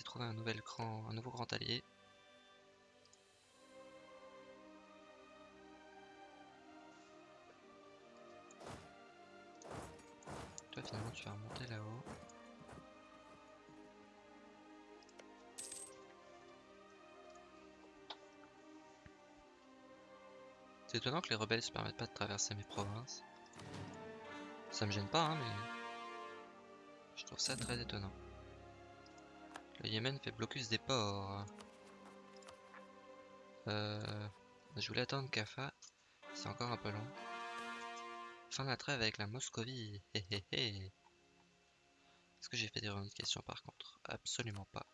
Trouvé un nouvel grand... un nouveau grand allié. Toi, finalement, tu vas remonter là-haut. C'est étonnant que les rebelles se permettent pas de traverser mes provinces. Ça me gêne pas, hein, mais... Je trouve ça très étonnant. Le Yémen fait blocus des ports. Euh... Je voulais attendre Kafa. C'est encore un peu long. Fin de la trêve avec la Moscovie. Est-ce que j'ai fait des revendications par contre? Absolument pas.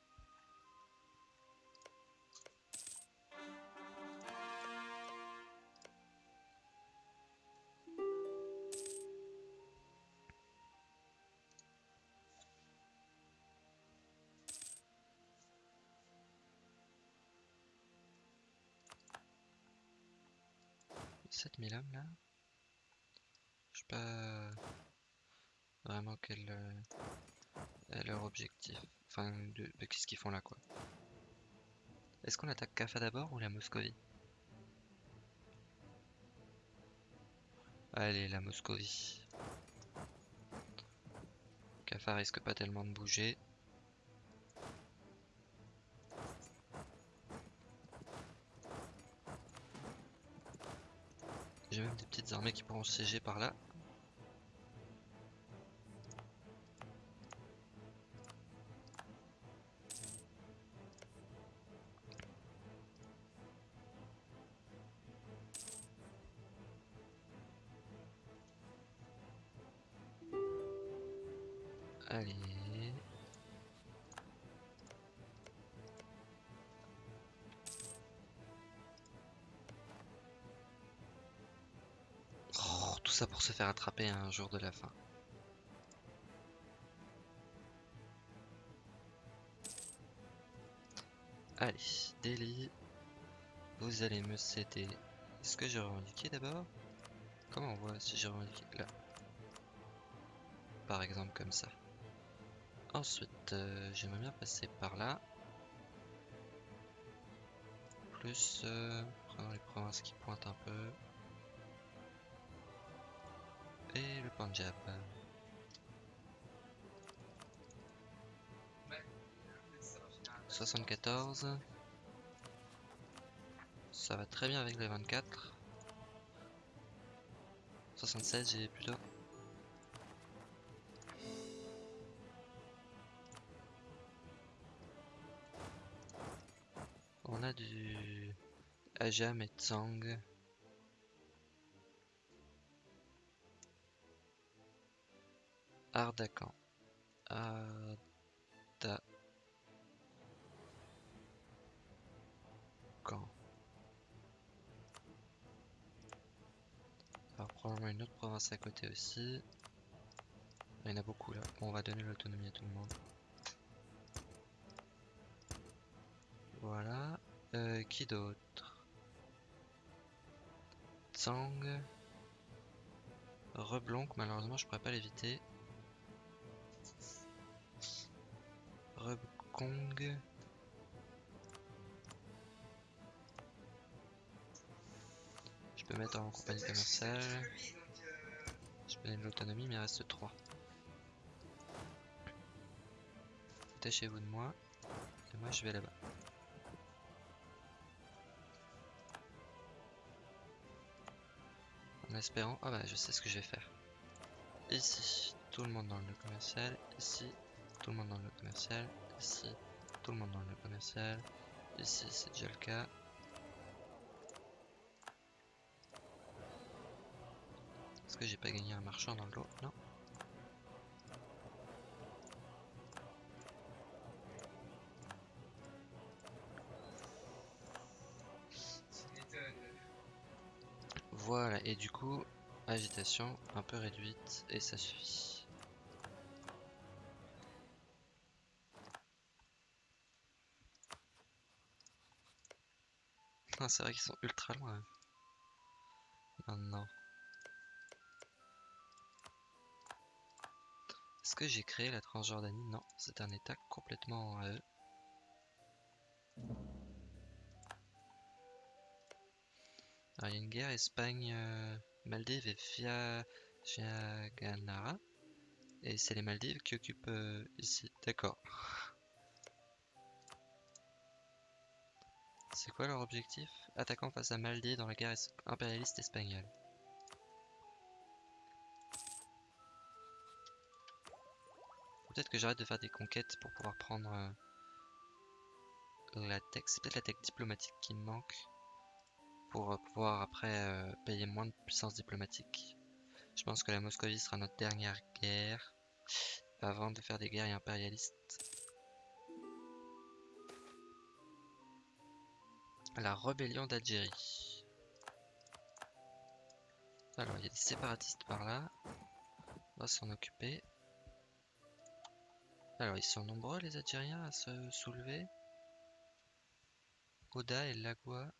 7000 hommes là Je sais pas vraiment quel est leur objectif. Enfin, de, qu'est-ce qu'ils font là quoi. Est-ce qu'on attaque Kafa d'abord ou la Moscovie? Allez, la Moscovie. Kafa risque pas tellement de bouger. J'ai même des petites armées qui pourront siéger par là. Ça pour se faire attraper un jour de la fin. Allez, Delhi, vous allez me céder. Est-ce que j'ai revendiqué d'abord Comment on voit si j'ai revendiqué Là. Par exemple comme ça. Ensuite, euh, j'aimerais bien passer par là. Plus, euh, prenons les provinces qui pointent un peu. Et le Punjab. « 74. Ça va très bien avec les 24. 76 j'ai plutôt. On a du Ajam et Tsang. Ardakan. Ardakan. Alors probablement une autre province à côté aussi. Il y en a beaucoup là. Bon, on va donner l'autonomie à tout le monde. Voilà. Euh, qui d'autre? Tsang. Reblonk, malheureusement je pourrais pas l'éviter. Rebkong. Je peux mettre en compagnie commerciale. Je peux donner de l'autonomie, mais il reste 3. Détachez-vous de moi. Et moi je vais là-bas. En espérant... Ah bah je sais ce que je vais faire. Ici, tout le monde dans le commercial. Ici, tout le monde dans le commercial. Ici, tout le monde dans le commercial. Ici, c'est déjà le cas. Est-ce que j'ai pas gagné un marchand dans le lot? Non. Voilà, et du coup, agitation un peu réduite, et ça suffit. C'est vrai qu'ils sont ultra loin. Hein. Oh Maintenant. Est-ce que j'ai créé la Transjordanie? Non, c'est un état complètement à eux. Alors, il y a une guerre Espagne-Maldives euh, et via Ganara. Et c'est les Maldives qui occupent euh, ici. D'accord. C'est quoi leur objectif? Attaquant face à Maldives dans la guerre impérialiste espagnole. Peut-être que j'arrête de faire des conquêtes pour pouvoir prendre euh, la tech. C'est peut-être la tech diplomatique qui me manque pour euh, pouvoir après euh, payer moins de puissance diplomatique. Je pense que la Moscovie sera notre dernière guerre avant de faire des guerres impérialistes. La rébellion d'Algérie. Alors, il y a des séparatistes par là. On va s'en occuper. Alors, ils sont nombreux les Algériens à se soulever. Oda et Lagua.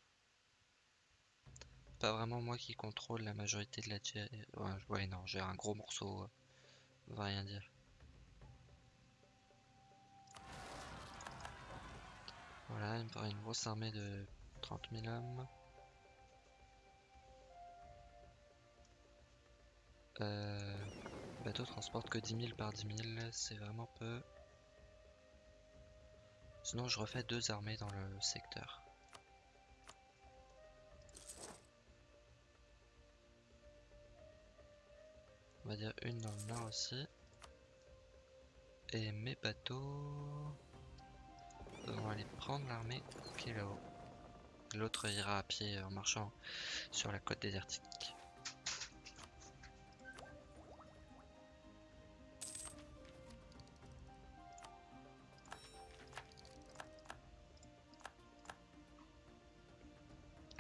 Pas vraiment moi qui contrôle la majorité de l'Algérie. Ouais, non, j'ai un gros morceau. Euh, on va rien dire. Voilà, il me une grosse armée de 30 000 hommes. Euh, bateau transporte que 10 000 par 10 000, c'est vraiment peu. Sinon, je refais deux armées dans le secteur. On va dire une dans le nord aussi. Et mes bateaux vont aller prendre l'armée qui est là-haut. L'autre ira à pied en marchant sur la côte désertique.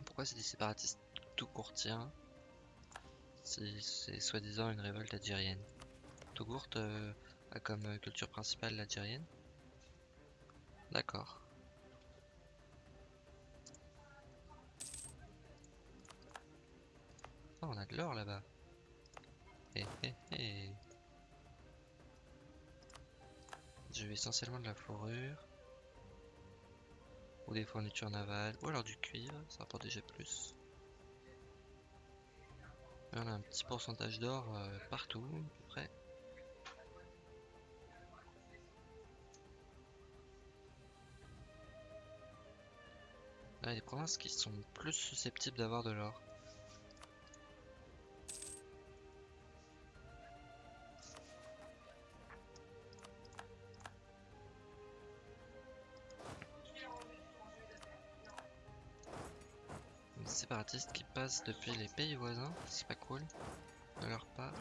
Pourquoi c'est des séparatistes tout courtiens? C'est soi-disant une révolte algérienne. Tougourt euh, a comme euh, culture principale l'algérienne? D'accord. Oh, on a de l'or là-bas. Eh, eh, eh. Je veux essentiellement de la fourrure. Ou des fournitures navales. Ou alors du cuivre, ça rapporte déjà plus. on a un petit pourcentage d'or euh, partout, à peu près. Il y a des provinces qui sont plus susceptibles d'avoir de l'or. Depuis les pays voisins, c'est pas cool de leur part.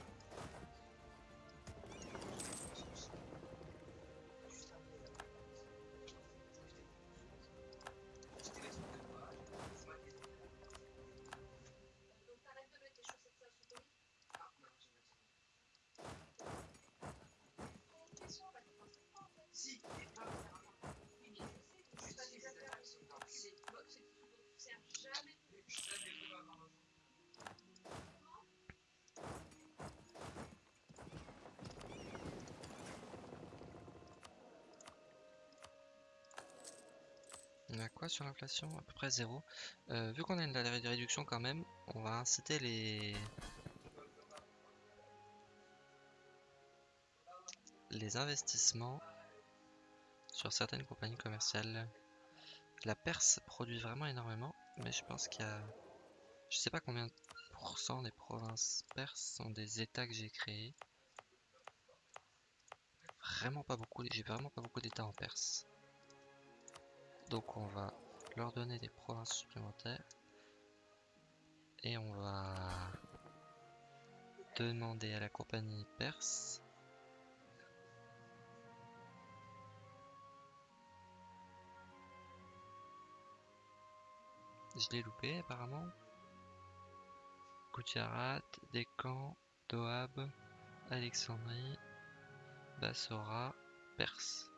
Sur l'inflation À peu près zéro. Euh, vu qu'on a une réduction quand même, on va inciter les... les investissements sur certaines compagnies commerciales. La Perse produit vraiment énormément, mais je pense qu'il y a... Je sais pas combien de pourcents des provinces perses sont des états que j'ai créés. Vraiment pas beaucoup, j'ai vraiment pas beaucoup d'états en Perse. Donc on va leur donner des provinces supplémentaires. Et on va demander à la compagnie perse Je l'ai loupé apparemment. Koutiarat, Décan, Doab, Alexandrie, Bassora, Perse.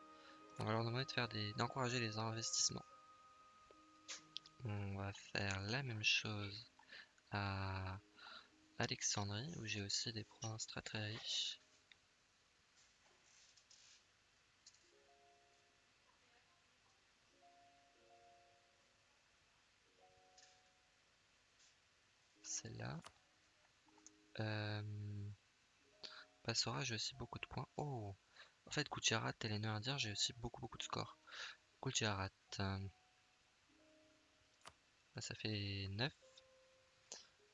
On va leur demander de faire d'encourager les investissements on va faire la même chose à Alexandrie, où j'ai aussi des provinces très très riches. Celle-là. Euh, Passora, j'ai aussi beaucoup de points. Oh En fait, Gujarat et les Nœuds Indiens, j'ai aussi beaucoup beaucoup de scores. Gujarat. Euh, ça fait 9.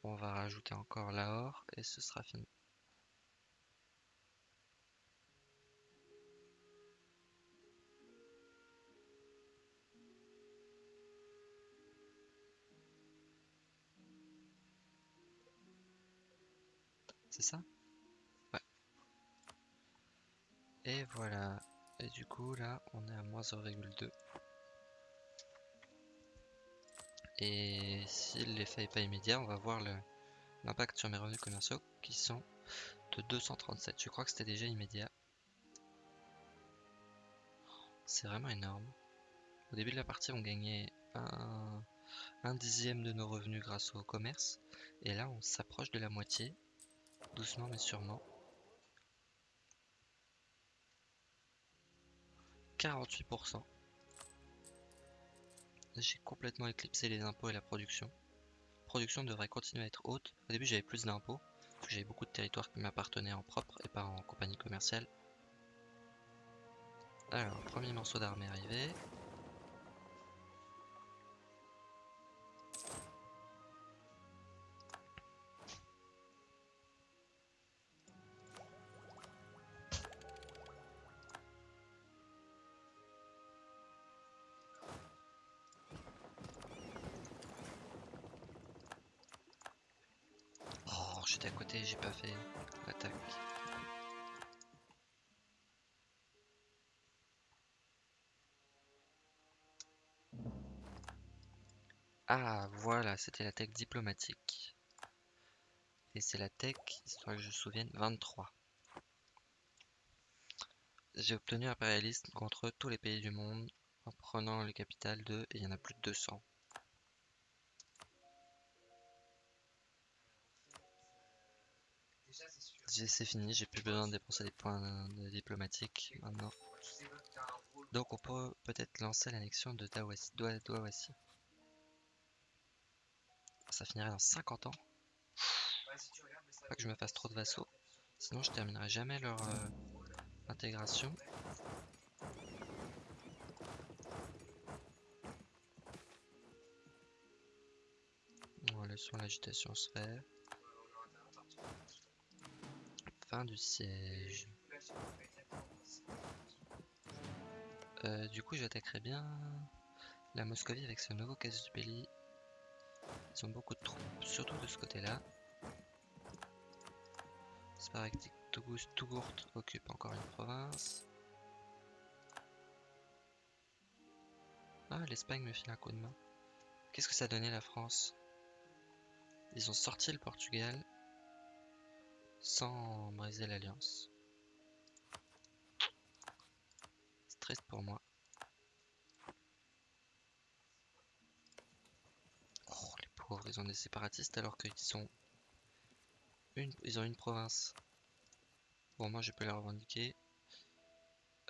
On va rajouter encore Lahore et ce sera fini. C'est ça? Ouais. Et voilà. Et du coup, là, on est à moins 0,2. Et si l'effet n'est pas immédiat, on va voir l'impact sur mes revenus commerciaux qui sont de 237. Je crois que c'était déjà immédiat. C'est vraiment énorme. Au début de la partie, on gagnait un, un dixième de nos revenus grâce au commerce. Et là, on s'approche de la moitié. Doucement mais sûrement. 48%. J'ai complètement éclipsé les impôts et la production. La production devrait continuer à être haute. Au début j'avais plus d'impôts, j'avais beaucoup de territoires qui m'appartenaient en propre et pas en compagnie commerciale. Alors, premier morceau d'armée arrivé. Ah, voilà, c'était la tech diplomatique. Et c'est la tech, histoire que je me souvienne, 23. J'ai obtenu impérialiste contre tous les pays du monde en prenant les capitales de... et il y en a plus de 200. c'est fini, j'ai plus besoin de dépenser des points diplomatiques maintenant. Donc on peut peut-être lancer l'annexion de Dawasi. Ça finirait dans 50 ans. Pas que je me fasse trop de vassaux. Sinon je terminerai jamais leur euh, intégration. On l'agitation se faire du siège. Euh, du coup, j'attaquerai bien la Moscovie avec ce nouveau casus belli. Ils ont beaucoup de troupes, surtout de ce côté-là. Sparactique Tougourt occupe encore une province. Ah, l'Espagne me file un coup de main. Qu'est-ce que ça donnait la France? Ils ont sorti le Portugal sans briser l'alliance. C'est triste pour moi. Oh, les ils ont des séparatistes alors qu'ils sont... Une... Ils ont une province. Bon, moi je peux les revendiquer.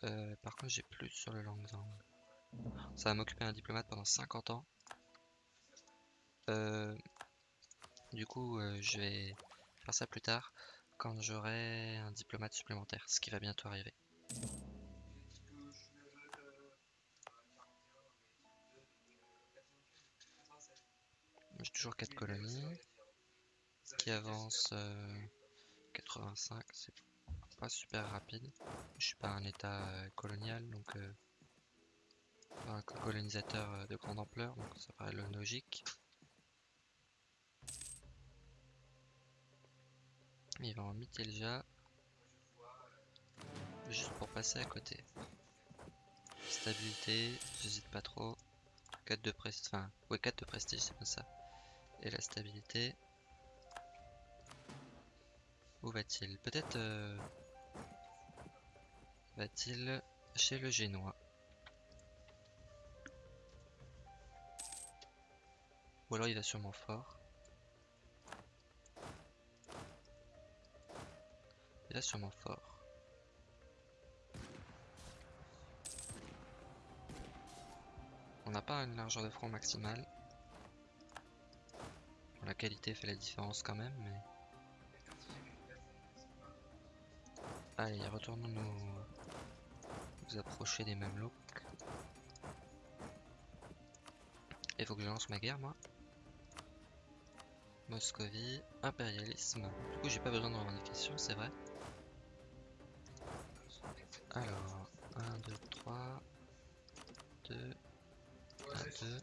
Euh, par contre, j'ai plus sur le Langzang. Ça va m'occuper un diplomate pendant 50 ans. Euh, du coup, euh, je vais faire ça plus tard quand j'aurai un diplomate supplémentaire, ce qui va bientôt arriver. Toujours 4 colonies qui avancent 85, euh, c'est pas super rapide. Je suis pas un état euh, colonial, donc euh, un colonisateur de grande ampleur, donc ça paraît logique. Il va en Mitelja. Juste pour passer à côté. Stabilité, j'hésite pas trop. 4 de prestige, enfin, ouais 4 de prestige, c'est pas ça. Et la stabilité. Où va-t-il Peut-être... Euh, va-t-il chez le Génois Ou alors il va sûrement fort. sûrement fort. On n'a pas une largeur de front maximale. La qualité fait la différence quand même, mais... Allez, retournons nous, nous approcher des Mamelouks. Il faut que je lance ma guerre, moi. Moscovie, impérialisme. Du coup, j'ai pas besoin de revendication, c'est vrai. Alors, 1, 2, 3, 2, 1, 2.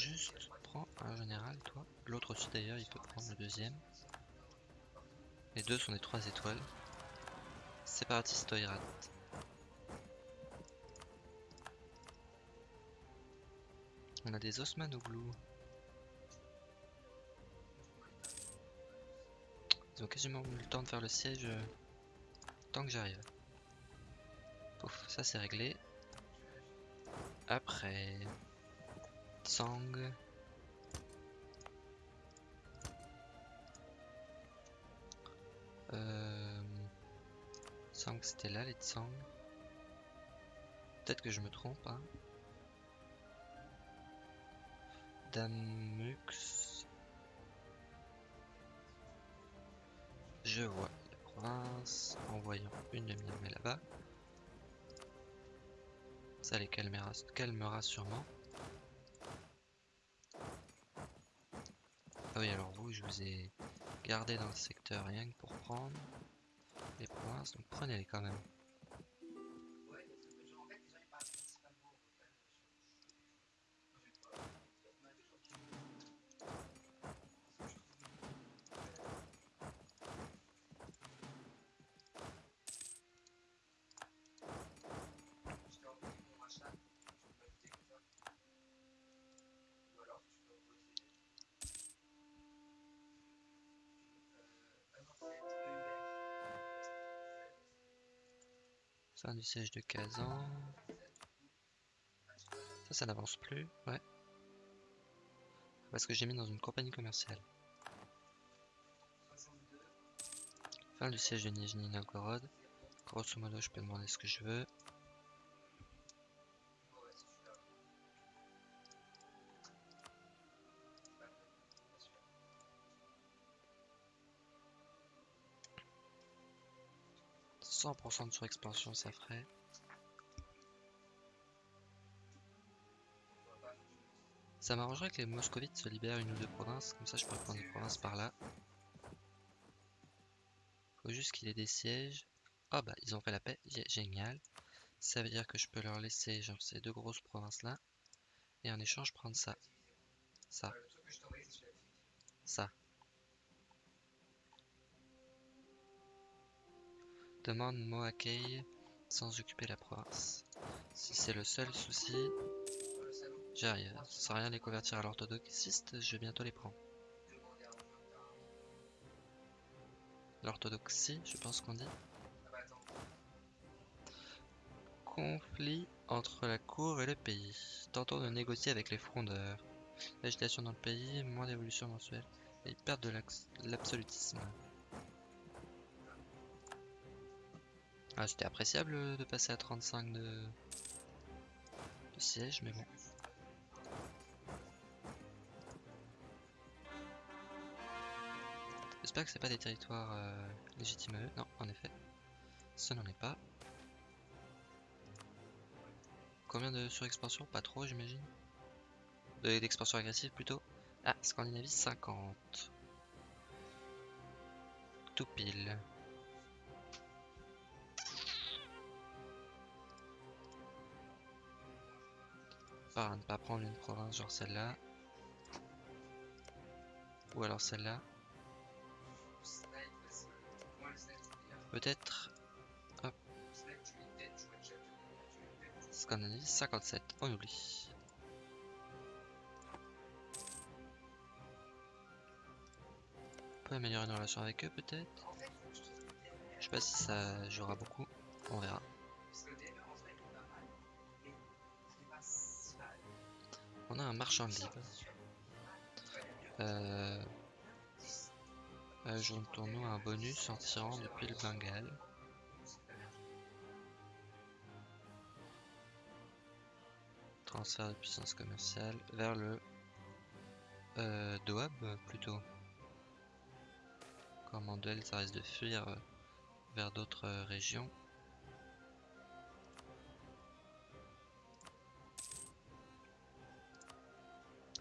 Juste prends un général, toi. L'autre aussi d'ailleurs, il peut prendre le deuxième. Les deux sont des 3 étoiles. Séparatiste Oirat. On a des Osmanoglu. Ils ont quasiment eu le temps de faire le siège euh, tant que j'arrive. Pouf, ça c'est réglé. Après... Tsang. Euh... Tsang c'était là les Tsang. Peut-être que je me trompe hein. Damux. Je vois la province en voyant une demi-armée là-bas. Ça les calmera, calmera sûrement. Oui, alors vous, je vous ai gardé dans le secteur rien que pour prendre les provinces, donc prenez-les quand même. Fin du siège de Kazan. Ça, ça n'avance plus, ouais. Parce que j'ai mis dans une compagnie commerciale. Fin du siège de Nijni Novgorod. Grosso modo, je peux demander ce que je veux. 100% de surexpansion, ça ferait. Ça m'arrangerait que les moscovites se libèrent une ou deux provinces, comme ça je pourrais prendre des provinces par là. Faut juste qu'il ait des sièges. Ah bah ils ont fait la paix, génial. Ça veut dire que je peux leur laisser genre ces deux grosses provinces là. Et en échange prendre ça. Ça. Ça. Demande Moakei sans occuper la province. Si c'est le seul souci, j'arrive. Sans rien les convertir à l'orthodoxiste, je vais bientôt les prendre. L'orthodoxie, je pense qu'on dit. Conflit entre la cour et le pays. Tentons de négocier avec les frondeurs. L'agitation dans le pays, moins d'évolution mensuelle et perte de l'absolutisme. Ah, c'était appréciable de passer à 35 de, de siège, mais bon. J'espère que c'est pas des territoires euh, légitimes à eux. Non, en effet. Ce n'en est pas. Combien de surexpansion Pas trop, j'imagine. D'expansion agressive plutôt. Ah, Scandinavie 50. Tout pile. À ne pas prendre une province genre celle-là. Ou alors celle-là. Peut-être... Hop. Scandinavie 57, on oublie. On peut améliorer nos relations avec eux peut-être Je sais pas si ça jouera beaucoup, on verra. A un marchand libre. Euh, tournoi, un bonus en tirant depuis le Bengale. Transfert de puissance commerciale vers le euh, Doab plutôt. Comme ça risque de fuir euh, vers d'autres euh, régions.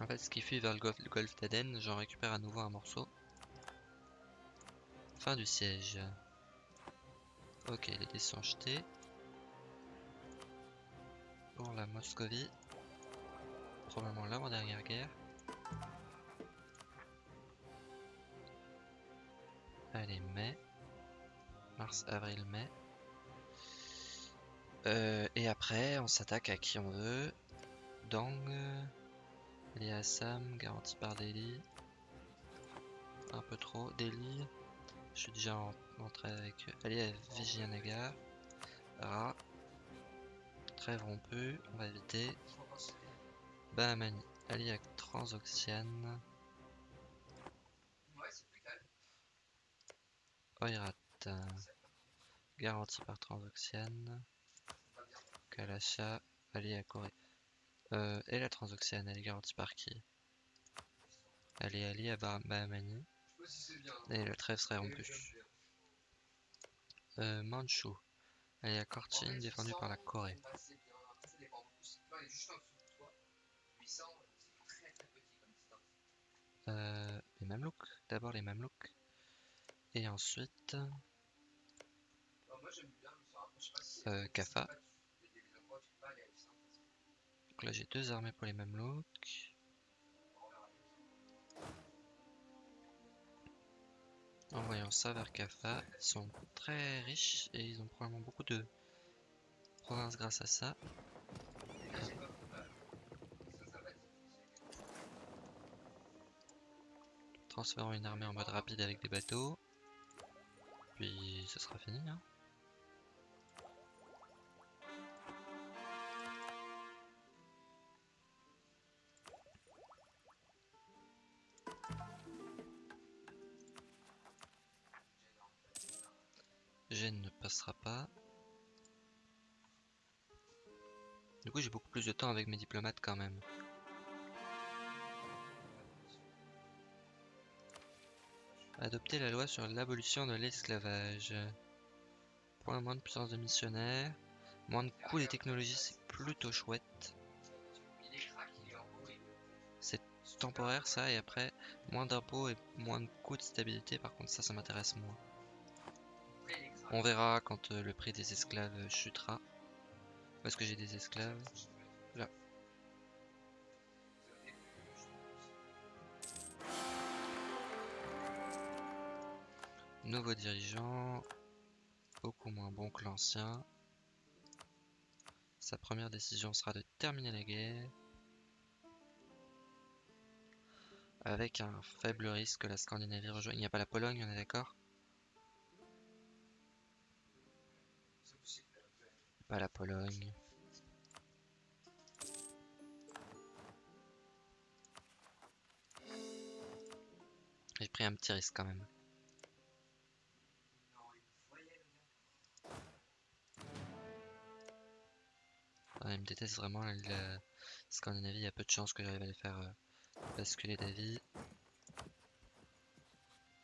En fait, ce qui fuit vers le golfe, d'Aden, j'en récupère à nouveau un morceau. Fin du siège. Ok, les dés sont jetés. Pour la Moscovie. Probablement l'avant-dernière guerre. Allez, mai. Mars, avril, mai. Euh, et après, on s'attaque à qui on veut. Dang. Allez, Assam, garanti par Delhi. Un peu trop. Delhi. Je suis déjà en, avec Allez à Vijayanagar. Ra. Trêve rompue. On va éviter. Bahamani. Allez à Transoxiane. Oirat. Garanti par Transoxiane. Kalacha. Allez à Corée. Euh, et la Transoxiane, elle est garantie par qui? Elle est alliée à Bahamani. Et le trêve serait rompu. Euh, Manchu. Elle est à Korchin, défendue par la Corée. Euh, les Mamelouks. D'abord les Mamelouks. Et ensuite... Euh, Kafa. Donc là j'ai deux armées pour les Mamelouks. Envoyons ça vers Kafa. Ils sont très riches et ils ont probablement beaucoup de provinces grâce à ça. Transférons une armée en mode rapide avec des bateaux. Puis ce sera fini. Hein. J'ai beaucoup plus de temps avec mes diplomates quand même. Adopter la loi sur l'abolition de l'esclavage. Point moins de puissance de missionnaire. Moins de coûts des technologies, c'est plutôt chouette. C'est temporaire ça, et après, moins d'impôts et moins de coûts de stabilité, par contre ça, ça m'intéresse moins. On verra quand euh, le prix des esclaves chutera. Est-ce que j'ai des esclaves Là. Nouveau dirigeant, beaucoup moins bon que l'ancien. Sa première décision sera de terminer la guerre. Avec un faible risque que la Scandinavie rejoigne. Il n'y a pas la Pologne, on est d'accord? Pas la Pologne. J'ai pris un petit risque quand même. Il me déteste vraiment la Scandinavie, il y a peu de chances que j'arrive à les faire euh, basculer d'avis.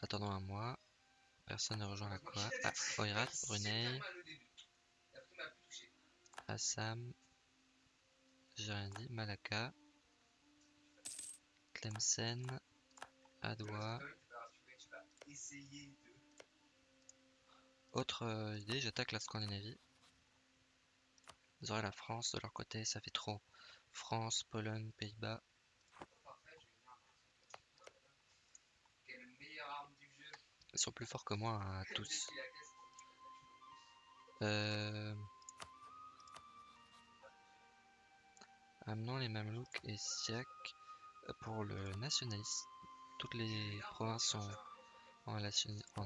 Attendons un mois. Personne ne rejoint la Koa. Ah, Oirat, Brunei. Assam. J'ai rien dit. Malacca. Tlemcen. Adwa. Autre euh, idée, j'attaque la Scandinavie. Vous aurez la France de leur côté, ça fait trop. France, Pologne, Pays-Bas. Ils sont plus forts que moi à tous. Euh... Amenons les Mamelouks et Siak pour le nationalisme. Toutes les provinces sont en,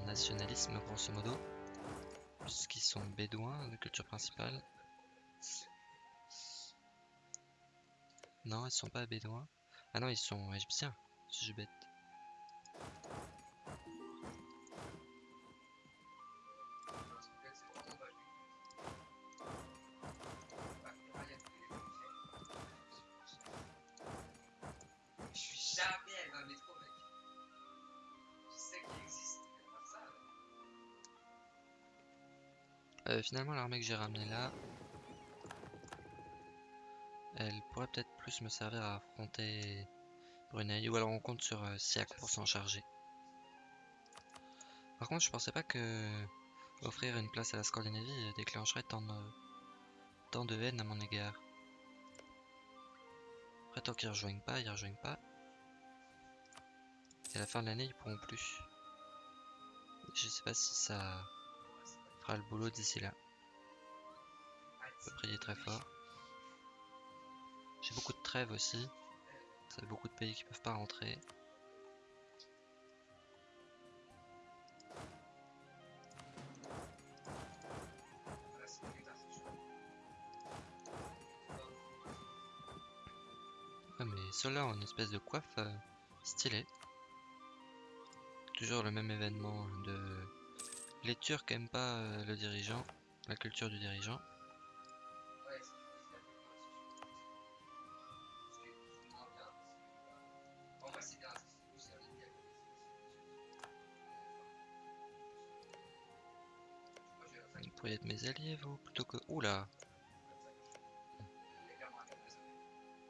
nationalisme grosso modo, puisqu'ils sont bédouins de culture principale. Non, ils sont pas bédouins. Ah non, ils sont égyptiens. Je suis bête. Finalement, l'armée que j'ai ramenée là, elle pourrait peut-être plus me servir à affronter Brunei, ou alors on compte sur euh, Siak pour s'en charger. Par contre, je pensais pas que offrir une place à la Scandinavie déclencherait tant de, tant de haine à mon égard. Après, tant qu'ils rejoignent pas, ils rejoignent pas. Et à la fin de l'année, ils pourront plus. Je sais pas si ça fera le boulot d'ici là. On peut prier très fort. J'ai beaucoup de trêves aussi. Ça fait beaucoup de pays qui peuvent pas rentrer. Ah mais ceux-là ont une espèce de coiffe euh, stylée. Toujours le même événement de... Les Turcs aiment pas euh, le dirigeant, la culture du dirigeant. Pourriez être mes alliés, vous, plutôt que... Oula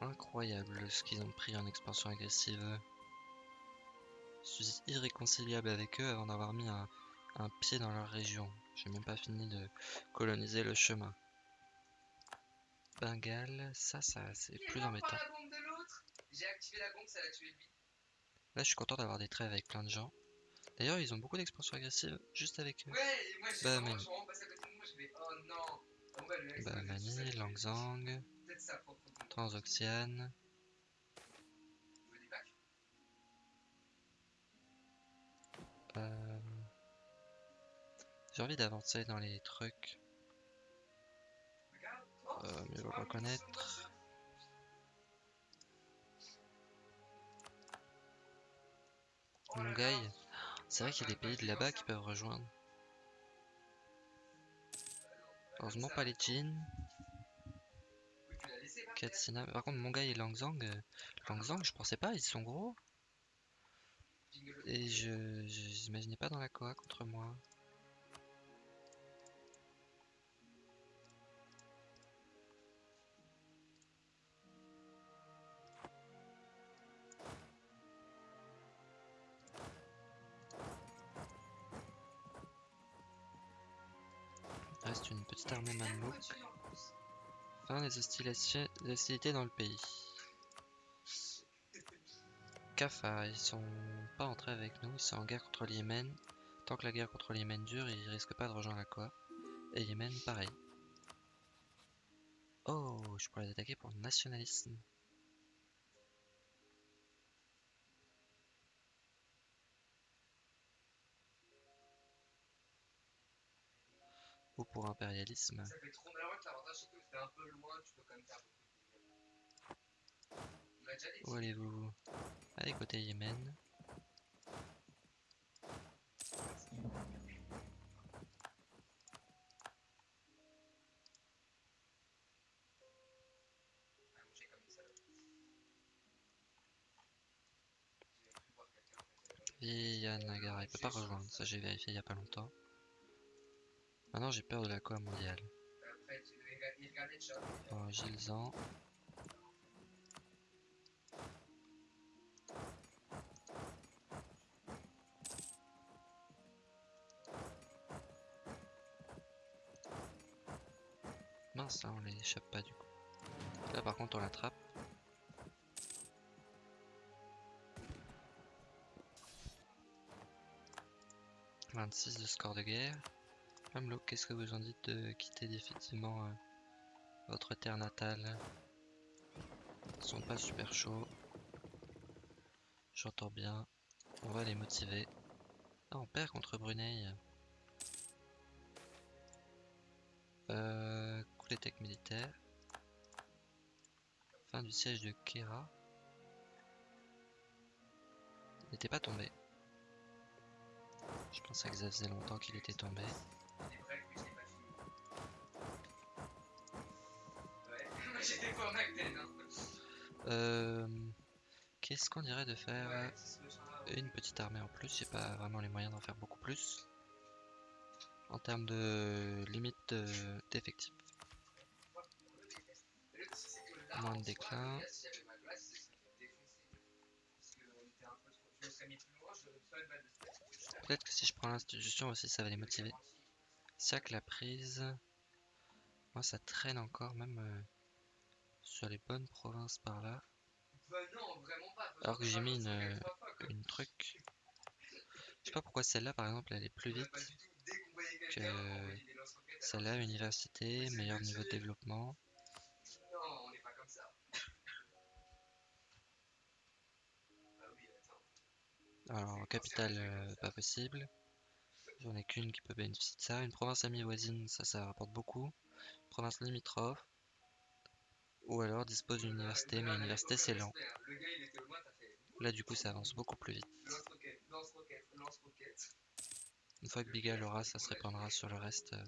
Incroyable ce qu'ils ont pris en expansion agressive. Je suis irréconciliable avec eux avant d'avoir mis un, un pied dans leur région. J'ai même pas fini de coloniser le chemin. Bengale, ça, ça c'est plus embêtant. Là, je suis content d'avoir des trêves avec plein de gens. D'ailleurs, ils ont beaucoup d'expansion agressive juste avec eux. Ouais, et moi je Bah, vraiment, mais- je rentre passer à côté de moi, je vais non. En vrai, le mec, ça va être tout Mani, seul. Langzang. Transoxiane. Euh... J'ai envie d'avancer dans les trucs. Euh, mieux le reconnaître. Mongaï. C'est vrai qu'il y a des pays de là-bas qui peuvent rejoindre. Heureusement pas les terre. Katsina. Par contre, Mongaï et Langzang, euh, Langzang, je pensais pas, ils sont gros. Et je je- j'imaginais pas dans la Koa contre moi. Fin des hostilités dans le pays. Kafa, ils sont pas entrés avec nous, ils sont en guerre contre le Yémen. Tant que la guerre contre le Yémen dure, ils risquent pas de rejoindre la Koa. Et Yémen, pareil. Oh, je pourrais les attaquer pour nationalisme. Une salope. J'ai cru voir quelqu'un, en fait, Via Nagara, il peut pas rejoindre, ça j'ai vérifié il y a pas longtemps. Maintenant j'ai peur de la Koa mondiale. Oh, Gilzan. Mince, là on les échappe pas du coup. Là par contre on l'attrape. « 26 de score de guerre. Mamelouk, qu'est-ce que vous en dites de quitter définitivement euh, votre terre natale? Ils sont pas super chauds. J'entends bien. On va les motiver. Ah, on perd contre Brunei. Euh, coup d'étec militaire. Fin du siège de Kera. N'était pas tombé. Je pensais que ça faisait longtemps qu'il était tombé. Euh, Qu'est-ce qu'on dirait de faire une petite armée en plus? J'ai pas vraiment les moyens d'en faire beaucoup plus. en termes de limite de- d'effectifs. Moins de déclin. Peut-être que si je prends l'institution aussi, ça va les motiver. Siac la prise. Moi, ça traîne encore, même euh, sur les bonnes provinces par là. Bah. Alors que j'ai mis une, une. truc. Je sais pas pourquoi celle-là, par exemple, elle est plus vite. Qu'on voyait que Celle-là, université, meilleur niveau de développement. Ah. Alors, capitale, euh, pas possible. J'en ai qu'une qui peut bénéficier de ça. Une province amie voisine, ça, ça rapporte beaucoup. Province limitrophe. Ou alors dispose d'une université, mais université c'est lent. Là, du coup, ça avance beaucoup plus vite. Une fois que Biga l'aura, ça se répandra sur le reste. euh.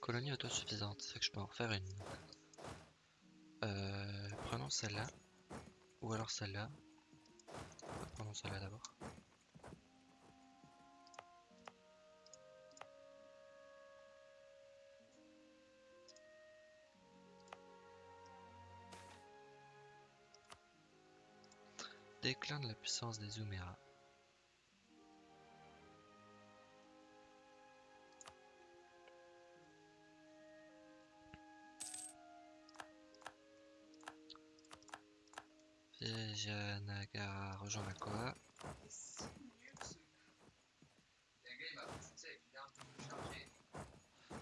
Colonie autosuffisante, c'est que je peux en refaire une. Euh, prenons celle-là. Ou alors celle-là. Prenons celle-là d'abord. Déclin de la puissance des Zooméras. Vijayanagara rejoint la Koa.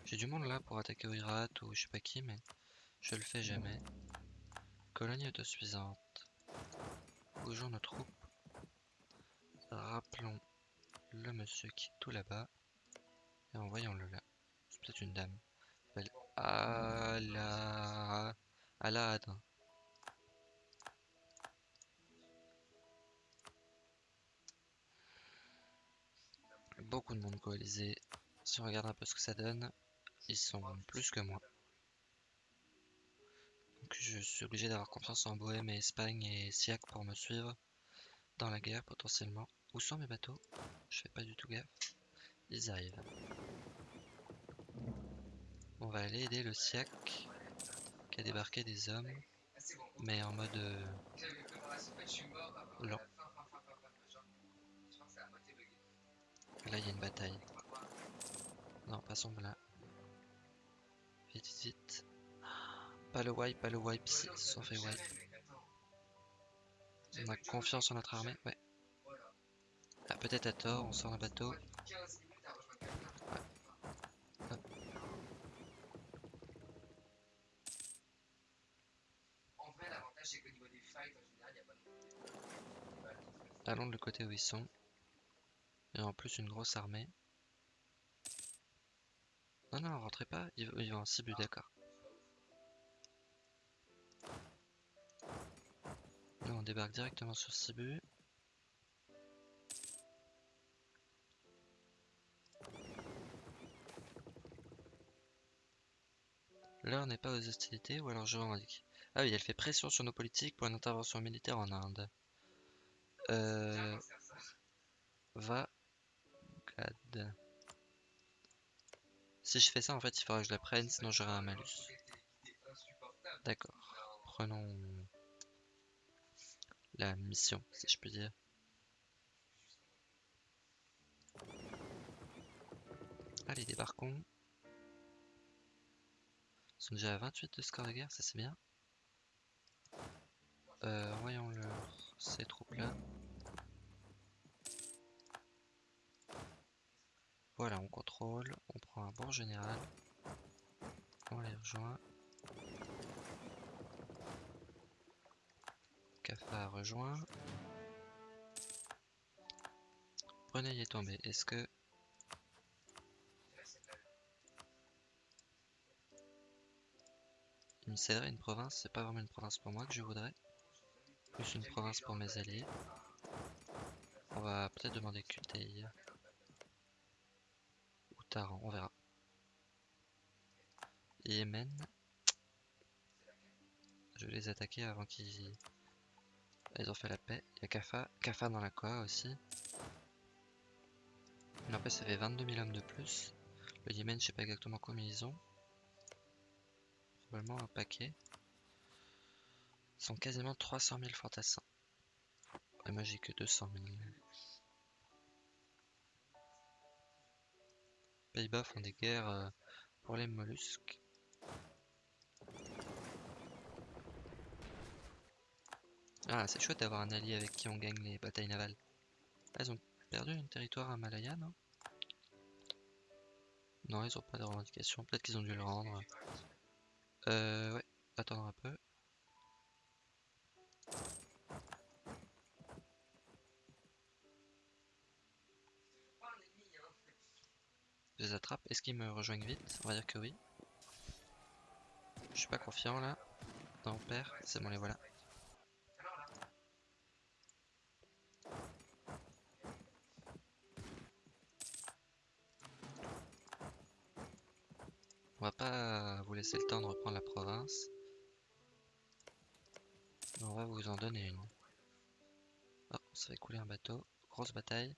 J'ai du monde là pour attaquer Oirat ou je sais pas qui, mais je le fais jamais. Colonie autosuffisante. Bougeons nos troupes. Rappelons le monsieur qui est tout là-bas. Et envoyons-le là. C'est peut-être une dame. Elle s'appelle Ala... Alad. Beaucoup de monde coalisé. Si on regarde un peu ce que ça donne, ils sont plus que moi. Je suis obligé d'avoir confiance en Bohème et Espagne et Siac pour me suivre dans la guerre potentiellement. Où sont mes bateaux? Je fais pas du tout gaffe. Ils arrivent. On va aller aider le Siac qui a débarqué des hommes, mais en mode euh, là il y a une bataille. Non, passons là. Vite, vite, wipe. jamais, mec, attends. On a confiance en notre armée, ouais. Ah, peut-être à tort, on sort un bateau. Moi, depuis 15 minutes à rejoindre quelqu'un. Hop. En vrai, l'avantage, c'est qu'au niveau des fights, en général, il n'y a pas non plus des balles qui se passent. Allons de le côté où ils sont. Et en plus une grosse armée. Non, non, rentrez pas, ils, vont en Sibu, d'accord. Débarque directement sur Sibu. L'heure n'est pas aux hostilités, ou alors je revendique. Ah oui, elle fait pression sur nos politiques pour une intervention militaire en Inde. Euh, va Gad. Si je fais ça, en fait, il faudra que je la prenne, sinon j'aurai un malus. D'accord. Non. Prenons la mission, si je puis dire. Allez, débarquons. Ils sont déjà à 28 de score de guerre, ça c'est bien. Euh, envoyons leur ces troupes-là. Voilà, on contrôle, on prend un bon général. On les rejoint. Cafard rejoint. Brunei est tombé. Est-ce que il me céderait une province? C'est pas vraiment une province pour moi que je voudrais. Plus une province pour mes alliés. On va peut-être demander Kuteia. Ou Taran, on verra. Yémen. Je vais les attaquer avant qu'ils... Ils ont fait la paix. Il y a Kafa. Kafa dans la Koa aussi. N'empêche, ça fait 22 000 hommes de plus. Le Yémen, je sais pas exactement combien ils ont. Probablement un paquet. Ils sont quasiment 300 000 fantassins. Et moi, j'ai que 200 000. Pays-Bas font des guerres euh, pour les mollusques. Ah, c'est chouette d'avoir un allié avec qui on gagne les batailles navales. Ah, ils ont perdu un territoire à Malaya, non? Non, ils ont pas de revendication. Peut-être qu'ils ont dû le rendre. Euh, ouais, attendre un peu. Je les attrape. Est-ce qu'ils me rejoignent vite? On va dire que oui. Je suis pas confiant là. Non, on. C'est bon, les voilà. On va pas vous laisser le temps de reprendre la province. On va vous en donner une. Oh, ça couler un bateau. Grosse bataille.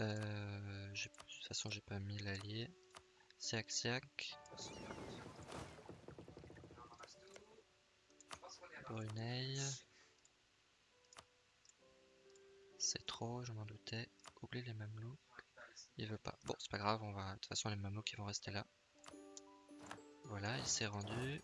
Euh, de toute façon, j'ai pas mis l'allié. Est à Brunei. C'est trop, je m'en doutais. Oublie les mamelouks. Il veut pas. Bon, c'est pas grave, on va. De toute façon, les mamelouks ils vont rester là. Voilà, il s'est rendu.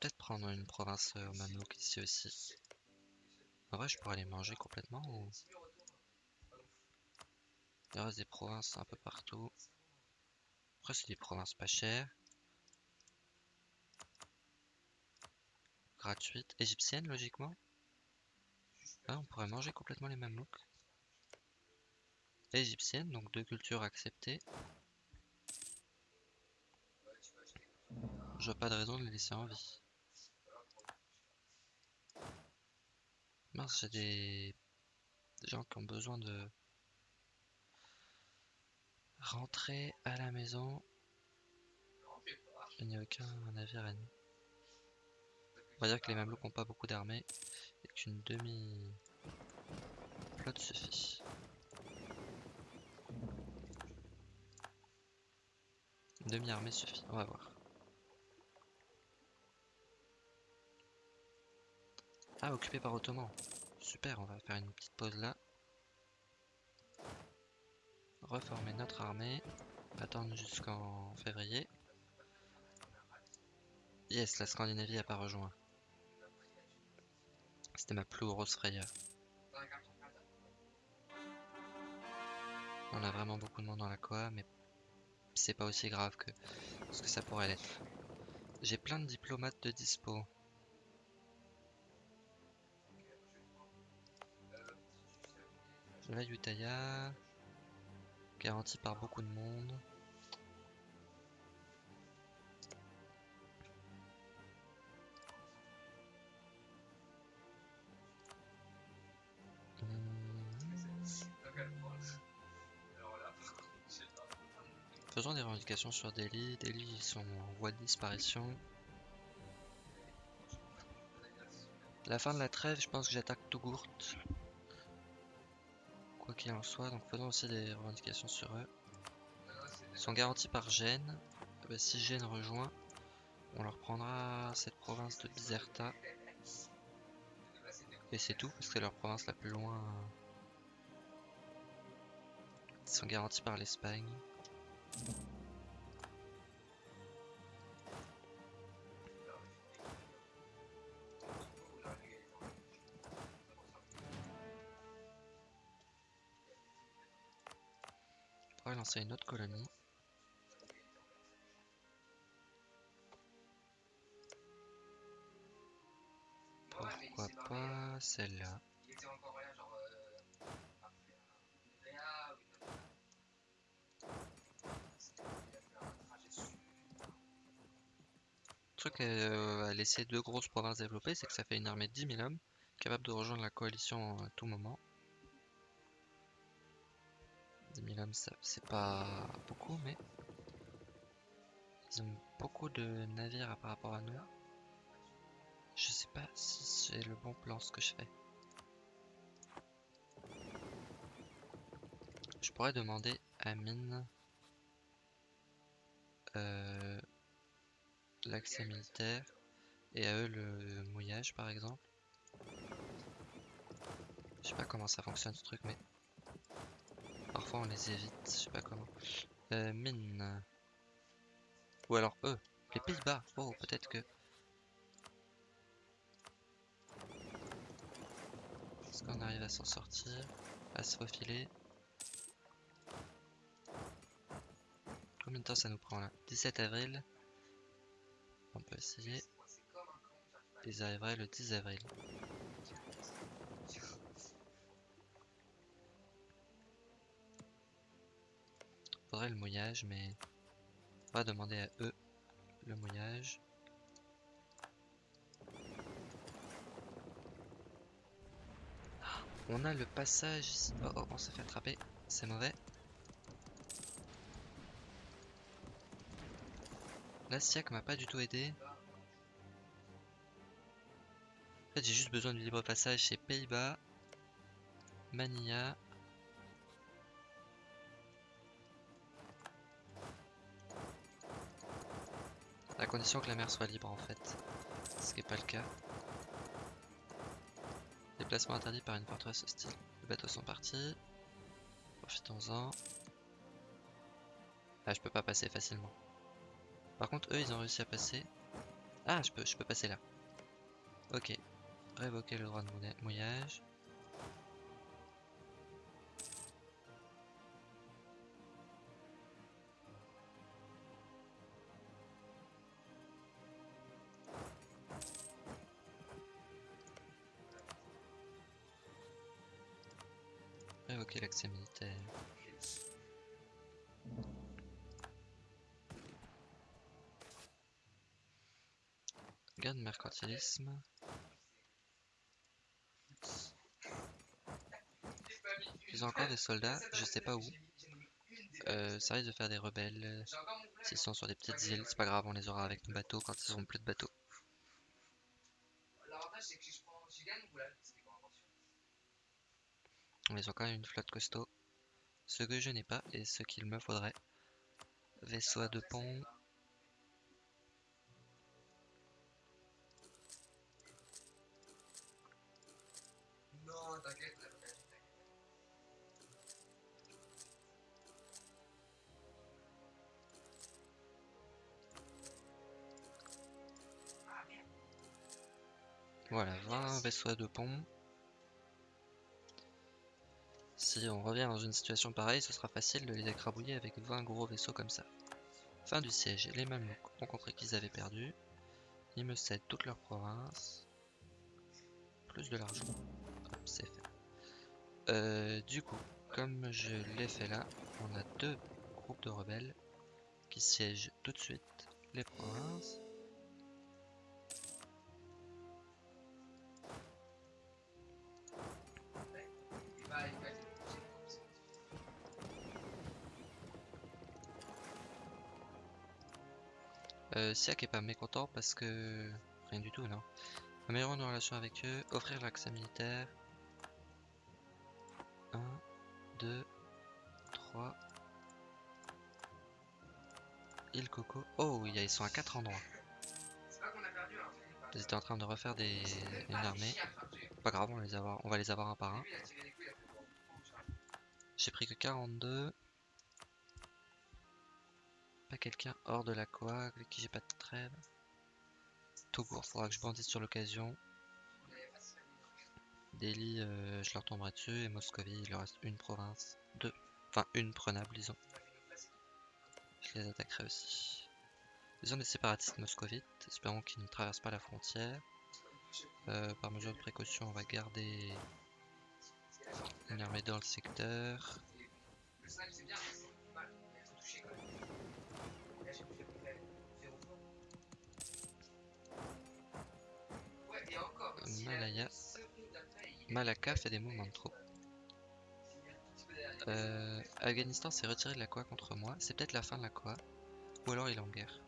Peut-être prendre une province euh, aux mamelouks ici aussi. En vrai, je pourrais les manger complètement ou? Il reste des provinces un peu partout. Après, c'est des provinces pas chères. Gratuites. Égyptiennes, logiquement. Ah, on pourrait manger complètement les mamelouks. Égyptienne, donc deux cultures acceptées. Je vois pas de raison de les laisser en vie. Mince, j'ai des... des gens qui ont besoin de rentrer à la maison. Il n'y a aucun navire ennemi. On va dire que les Mamelouks n'ont pas beaucoup d'armées et qu'une demi flotte suffit. Une demi-armée suffit, on va voir. Ah, occupé par Ottoman. Super, on va faire une petite pause là. Reformer notre armée. Attendre jusqu'en février. Yes, la Scandinavie a pas rejoint. C'était ma plus grosse frayeur. On a vraiment beaucoup de monde dans la Koa, mais c'est pas aussi grave que ce que ça pourrait l'être. J'ai plein de diplomates de dispo. La Utaya, garantie par beaucoup de monde. Faisons des revendications sur Delhi. Delhi, ils sont en voie de disparition. La fin de la trêve, je pense que j'attaque Tougurt. Quoi qu'il en soit, donc faisons aussi des revendications sur eux. Ils sont garantis par Gênes. Ah bah, si Gênes rejoint, on leur prendra cette province de Bizerta. Et c'est tout, parce que c'est leur province la plus loin. Ils sont garantis par l'Espagne. On pourrait lancer une autre colonie. Pourquoi pas celle-là Il était encore là, genre. Euh, après un Nevea ou une. C'était- Il a fait un trajet super. Le truc euh, à laisser deux grosses provinces développées, c'est que ça fait une armée de 10 000 hommes, capable de rejoindre la coalition à tout moment. 10 000 hommes, c'est pas beaucoup, mais Ils ont beaucoup de navires par rapport à nous. Je sais pas si c'est le bon plan ce que je fais. Je pourrais demander à Mine euh, l'accès militaire et à eux le mouillage par exemple. Je sais pas comment ça fonctionne ce truc mais parfois on les évite, je sais pas comment. Euh. Ou alors eux, les Pays-Bas. Oh peut-être que. Est-ce qu'on arrive à s'en sortir À se faufiler? Combien de temps ça nous prend là? 17 avril. On peut essayer. Ils arriveraient le 10 avril. Faudrait le mouillage, mais on va demander à eux le mouillage. On a le passage ici. Oh, oh on s'est fait attraper. C'est mauvais. La SIAC m'a pas du tout aidé. En fait, j'ai juste besoin du libre passage chez Pays-Bas, Manilla. À condition que la mer soit libre en fait. Ce qui n'est pas le cas. Déplacement interdit par une forteresse hostile. Les bateaux sont partis. Profitons-en. Ah, je peux pas passer facilement. Par contre, eux, ils ont réussi à passer. Ah, je peux, je peux passer là. Ok. Révoquer le droit de mouillage. Révoquer l'accès militaire. Garde mercantilisme. Ils ont encore des soldats, je sais pas où. Euh, ça risque de faire des rebelles. S'ils sont sur des petites îles, c'est pas grave, on les aura avec nos bateaux quand ils auront plus de bateaux. Ils ont quand même une flotte costaud. Ce que je n'ai pas et ce qu'il me faudrait. Vaisseau à deux ponts. Voilà, 20 vaisseaux à deux. Si on revient dans une situation pareille, ce sera facile de les écrabouiller avec 20 gros vaisseaux comme ça. Fin du siège. Les Mamelouks ont compris qu'ils avaient perdu. Ils me cèdent toute leur province. Plus de l'argent. c'est fait. Euh, du coup, comme je l'ai fait là, on a deux groupes de rebelles qui siègent tout de suite les provinces. Euh, Siak est pas mécontent parce que... Rien du tout, non. Améliorer nos relations avec eux, offrir l'accès militaire. 1, 2, 3. Île Coco. Oh, ils sont à 4 endroits. Ils étaient en train de refaire des... une armée. Pas grave, on va les avoir un par un. J'ai pris que 42 pas quelqu'un hors de la coa avec qui j'ai pas de trêve Tout court, faudra que je bandisse sur l'occasion. Delhi, euh, je leur tomberai dessus. Et Moscovie, il leur reste une province. Deux. Enfin, une prenable, disons. Je les attaquerai aussi. Ils ont des séparatistes moscovites. Espérons qu'ils ne traversent pas la frontière. Euh, par mesure de précaution, on va garder une armée dans le secteur. Malaka fait des mouvements de troupes. Euh, Afghanistan s'est retiré de la Quoi contre moi. C'est peut-être la fin de la Quoi. Ou alors il est en guerre.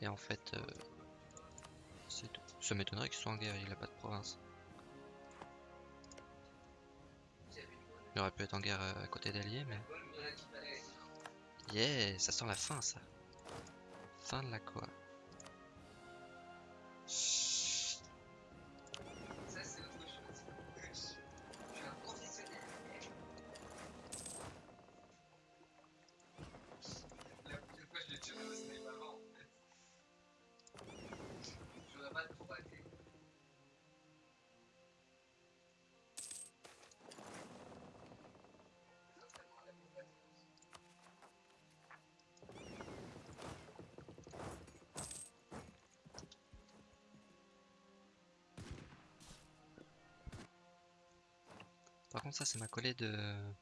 Et en fait, euh. Ça m'étonnerait qu'ils soient en guerre, il a pas de province. Il aurait pu être en guerre euh, à côté d'alliés, mais... Yeah, ça sent la fin, ça. Fin de la quoi. Ça, c'est ma collée de...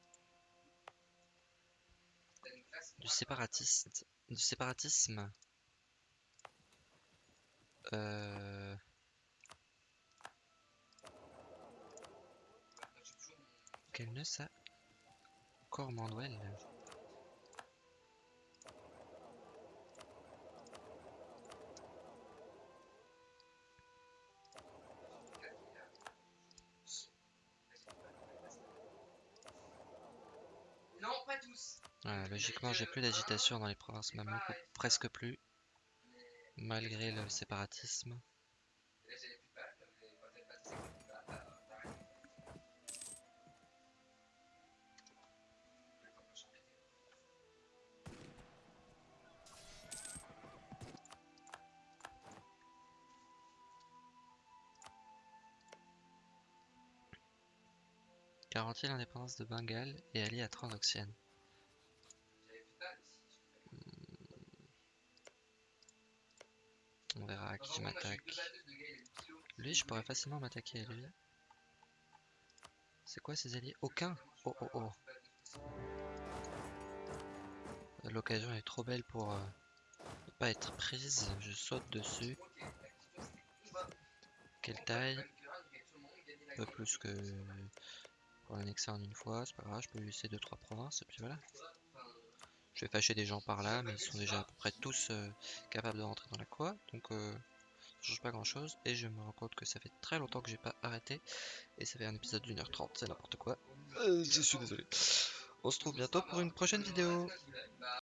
Du séparatiste. Du séparatisme. Euh... Quel nœud ça Cormanduel. Logiquement, j'ai plus d'agitation dans les provinces mamelouques, ou presque plus, malgré le séparatisme. Garantit l'indépendance de Bengale et allié à Transoxiane. Une kilo. Lui, je pourrais facilement m'attaquer à lui. C'est quoi ses alliés? Aucun Oh oh oh. L'occasion est trop belle pour euh, ne pas être prise. Je saute dessus. Quelle taille? Guerre. plus que pour l'annexer en une fois. C'est pas grave, je peux lui laisser 2-3 provinces et puis voilà. Je vais fâcher des gens par là, mais ils sont déjà à peu près tous euh, capables de rentrer dans la quoi. Donc euh, ça change pas grand chose. Et je me rends compte que ça fait très longtemps que j'ai pas arrêté. Et ça fait un épisode d'une heure trente, c'est n'importe quoi. Euh, je suis désolé. On se retrouve bientôt pour une prochaine vidéo.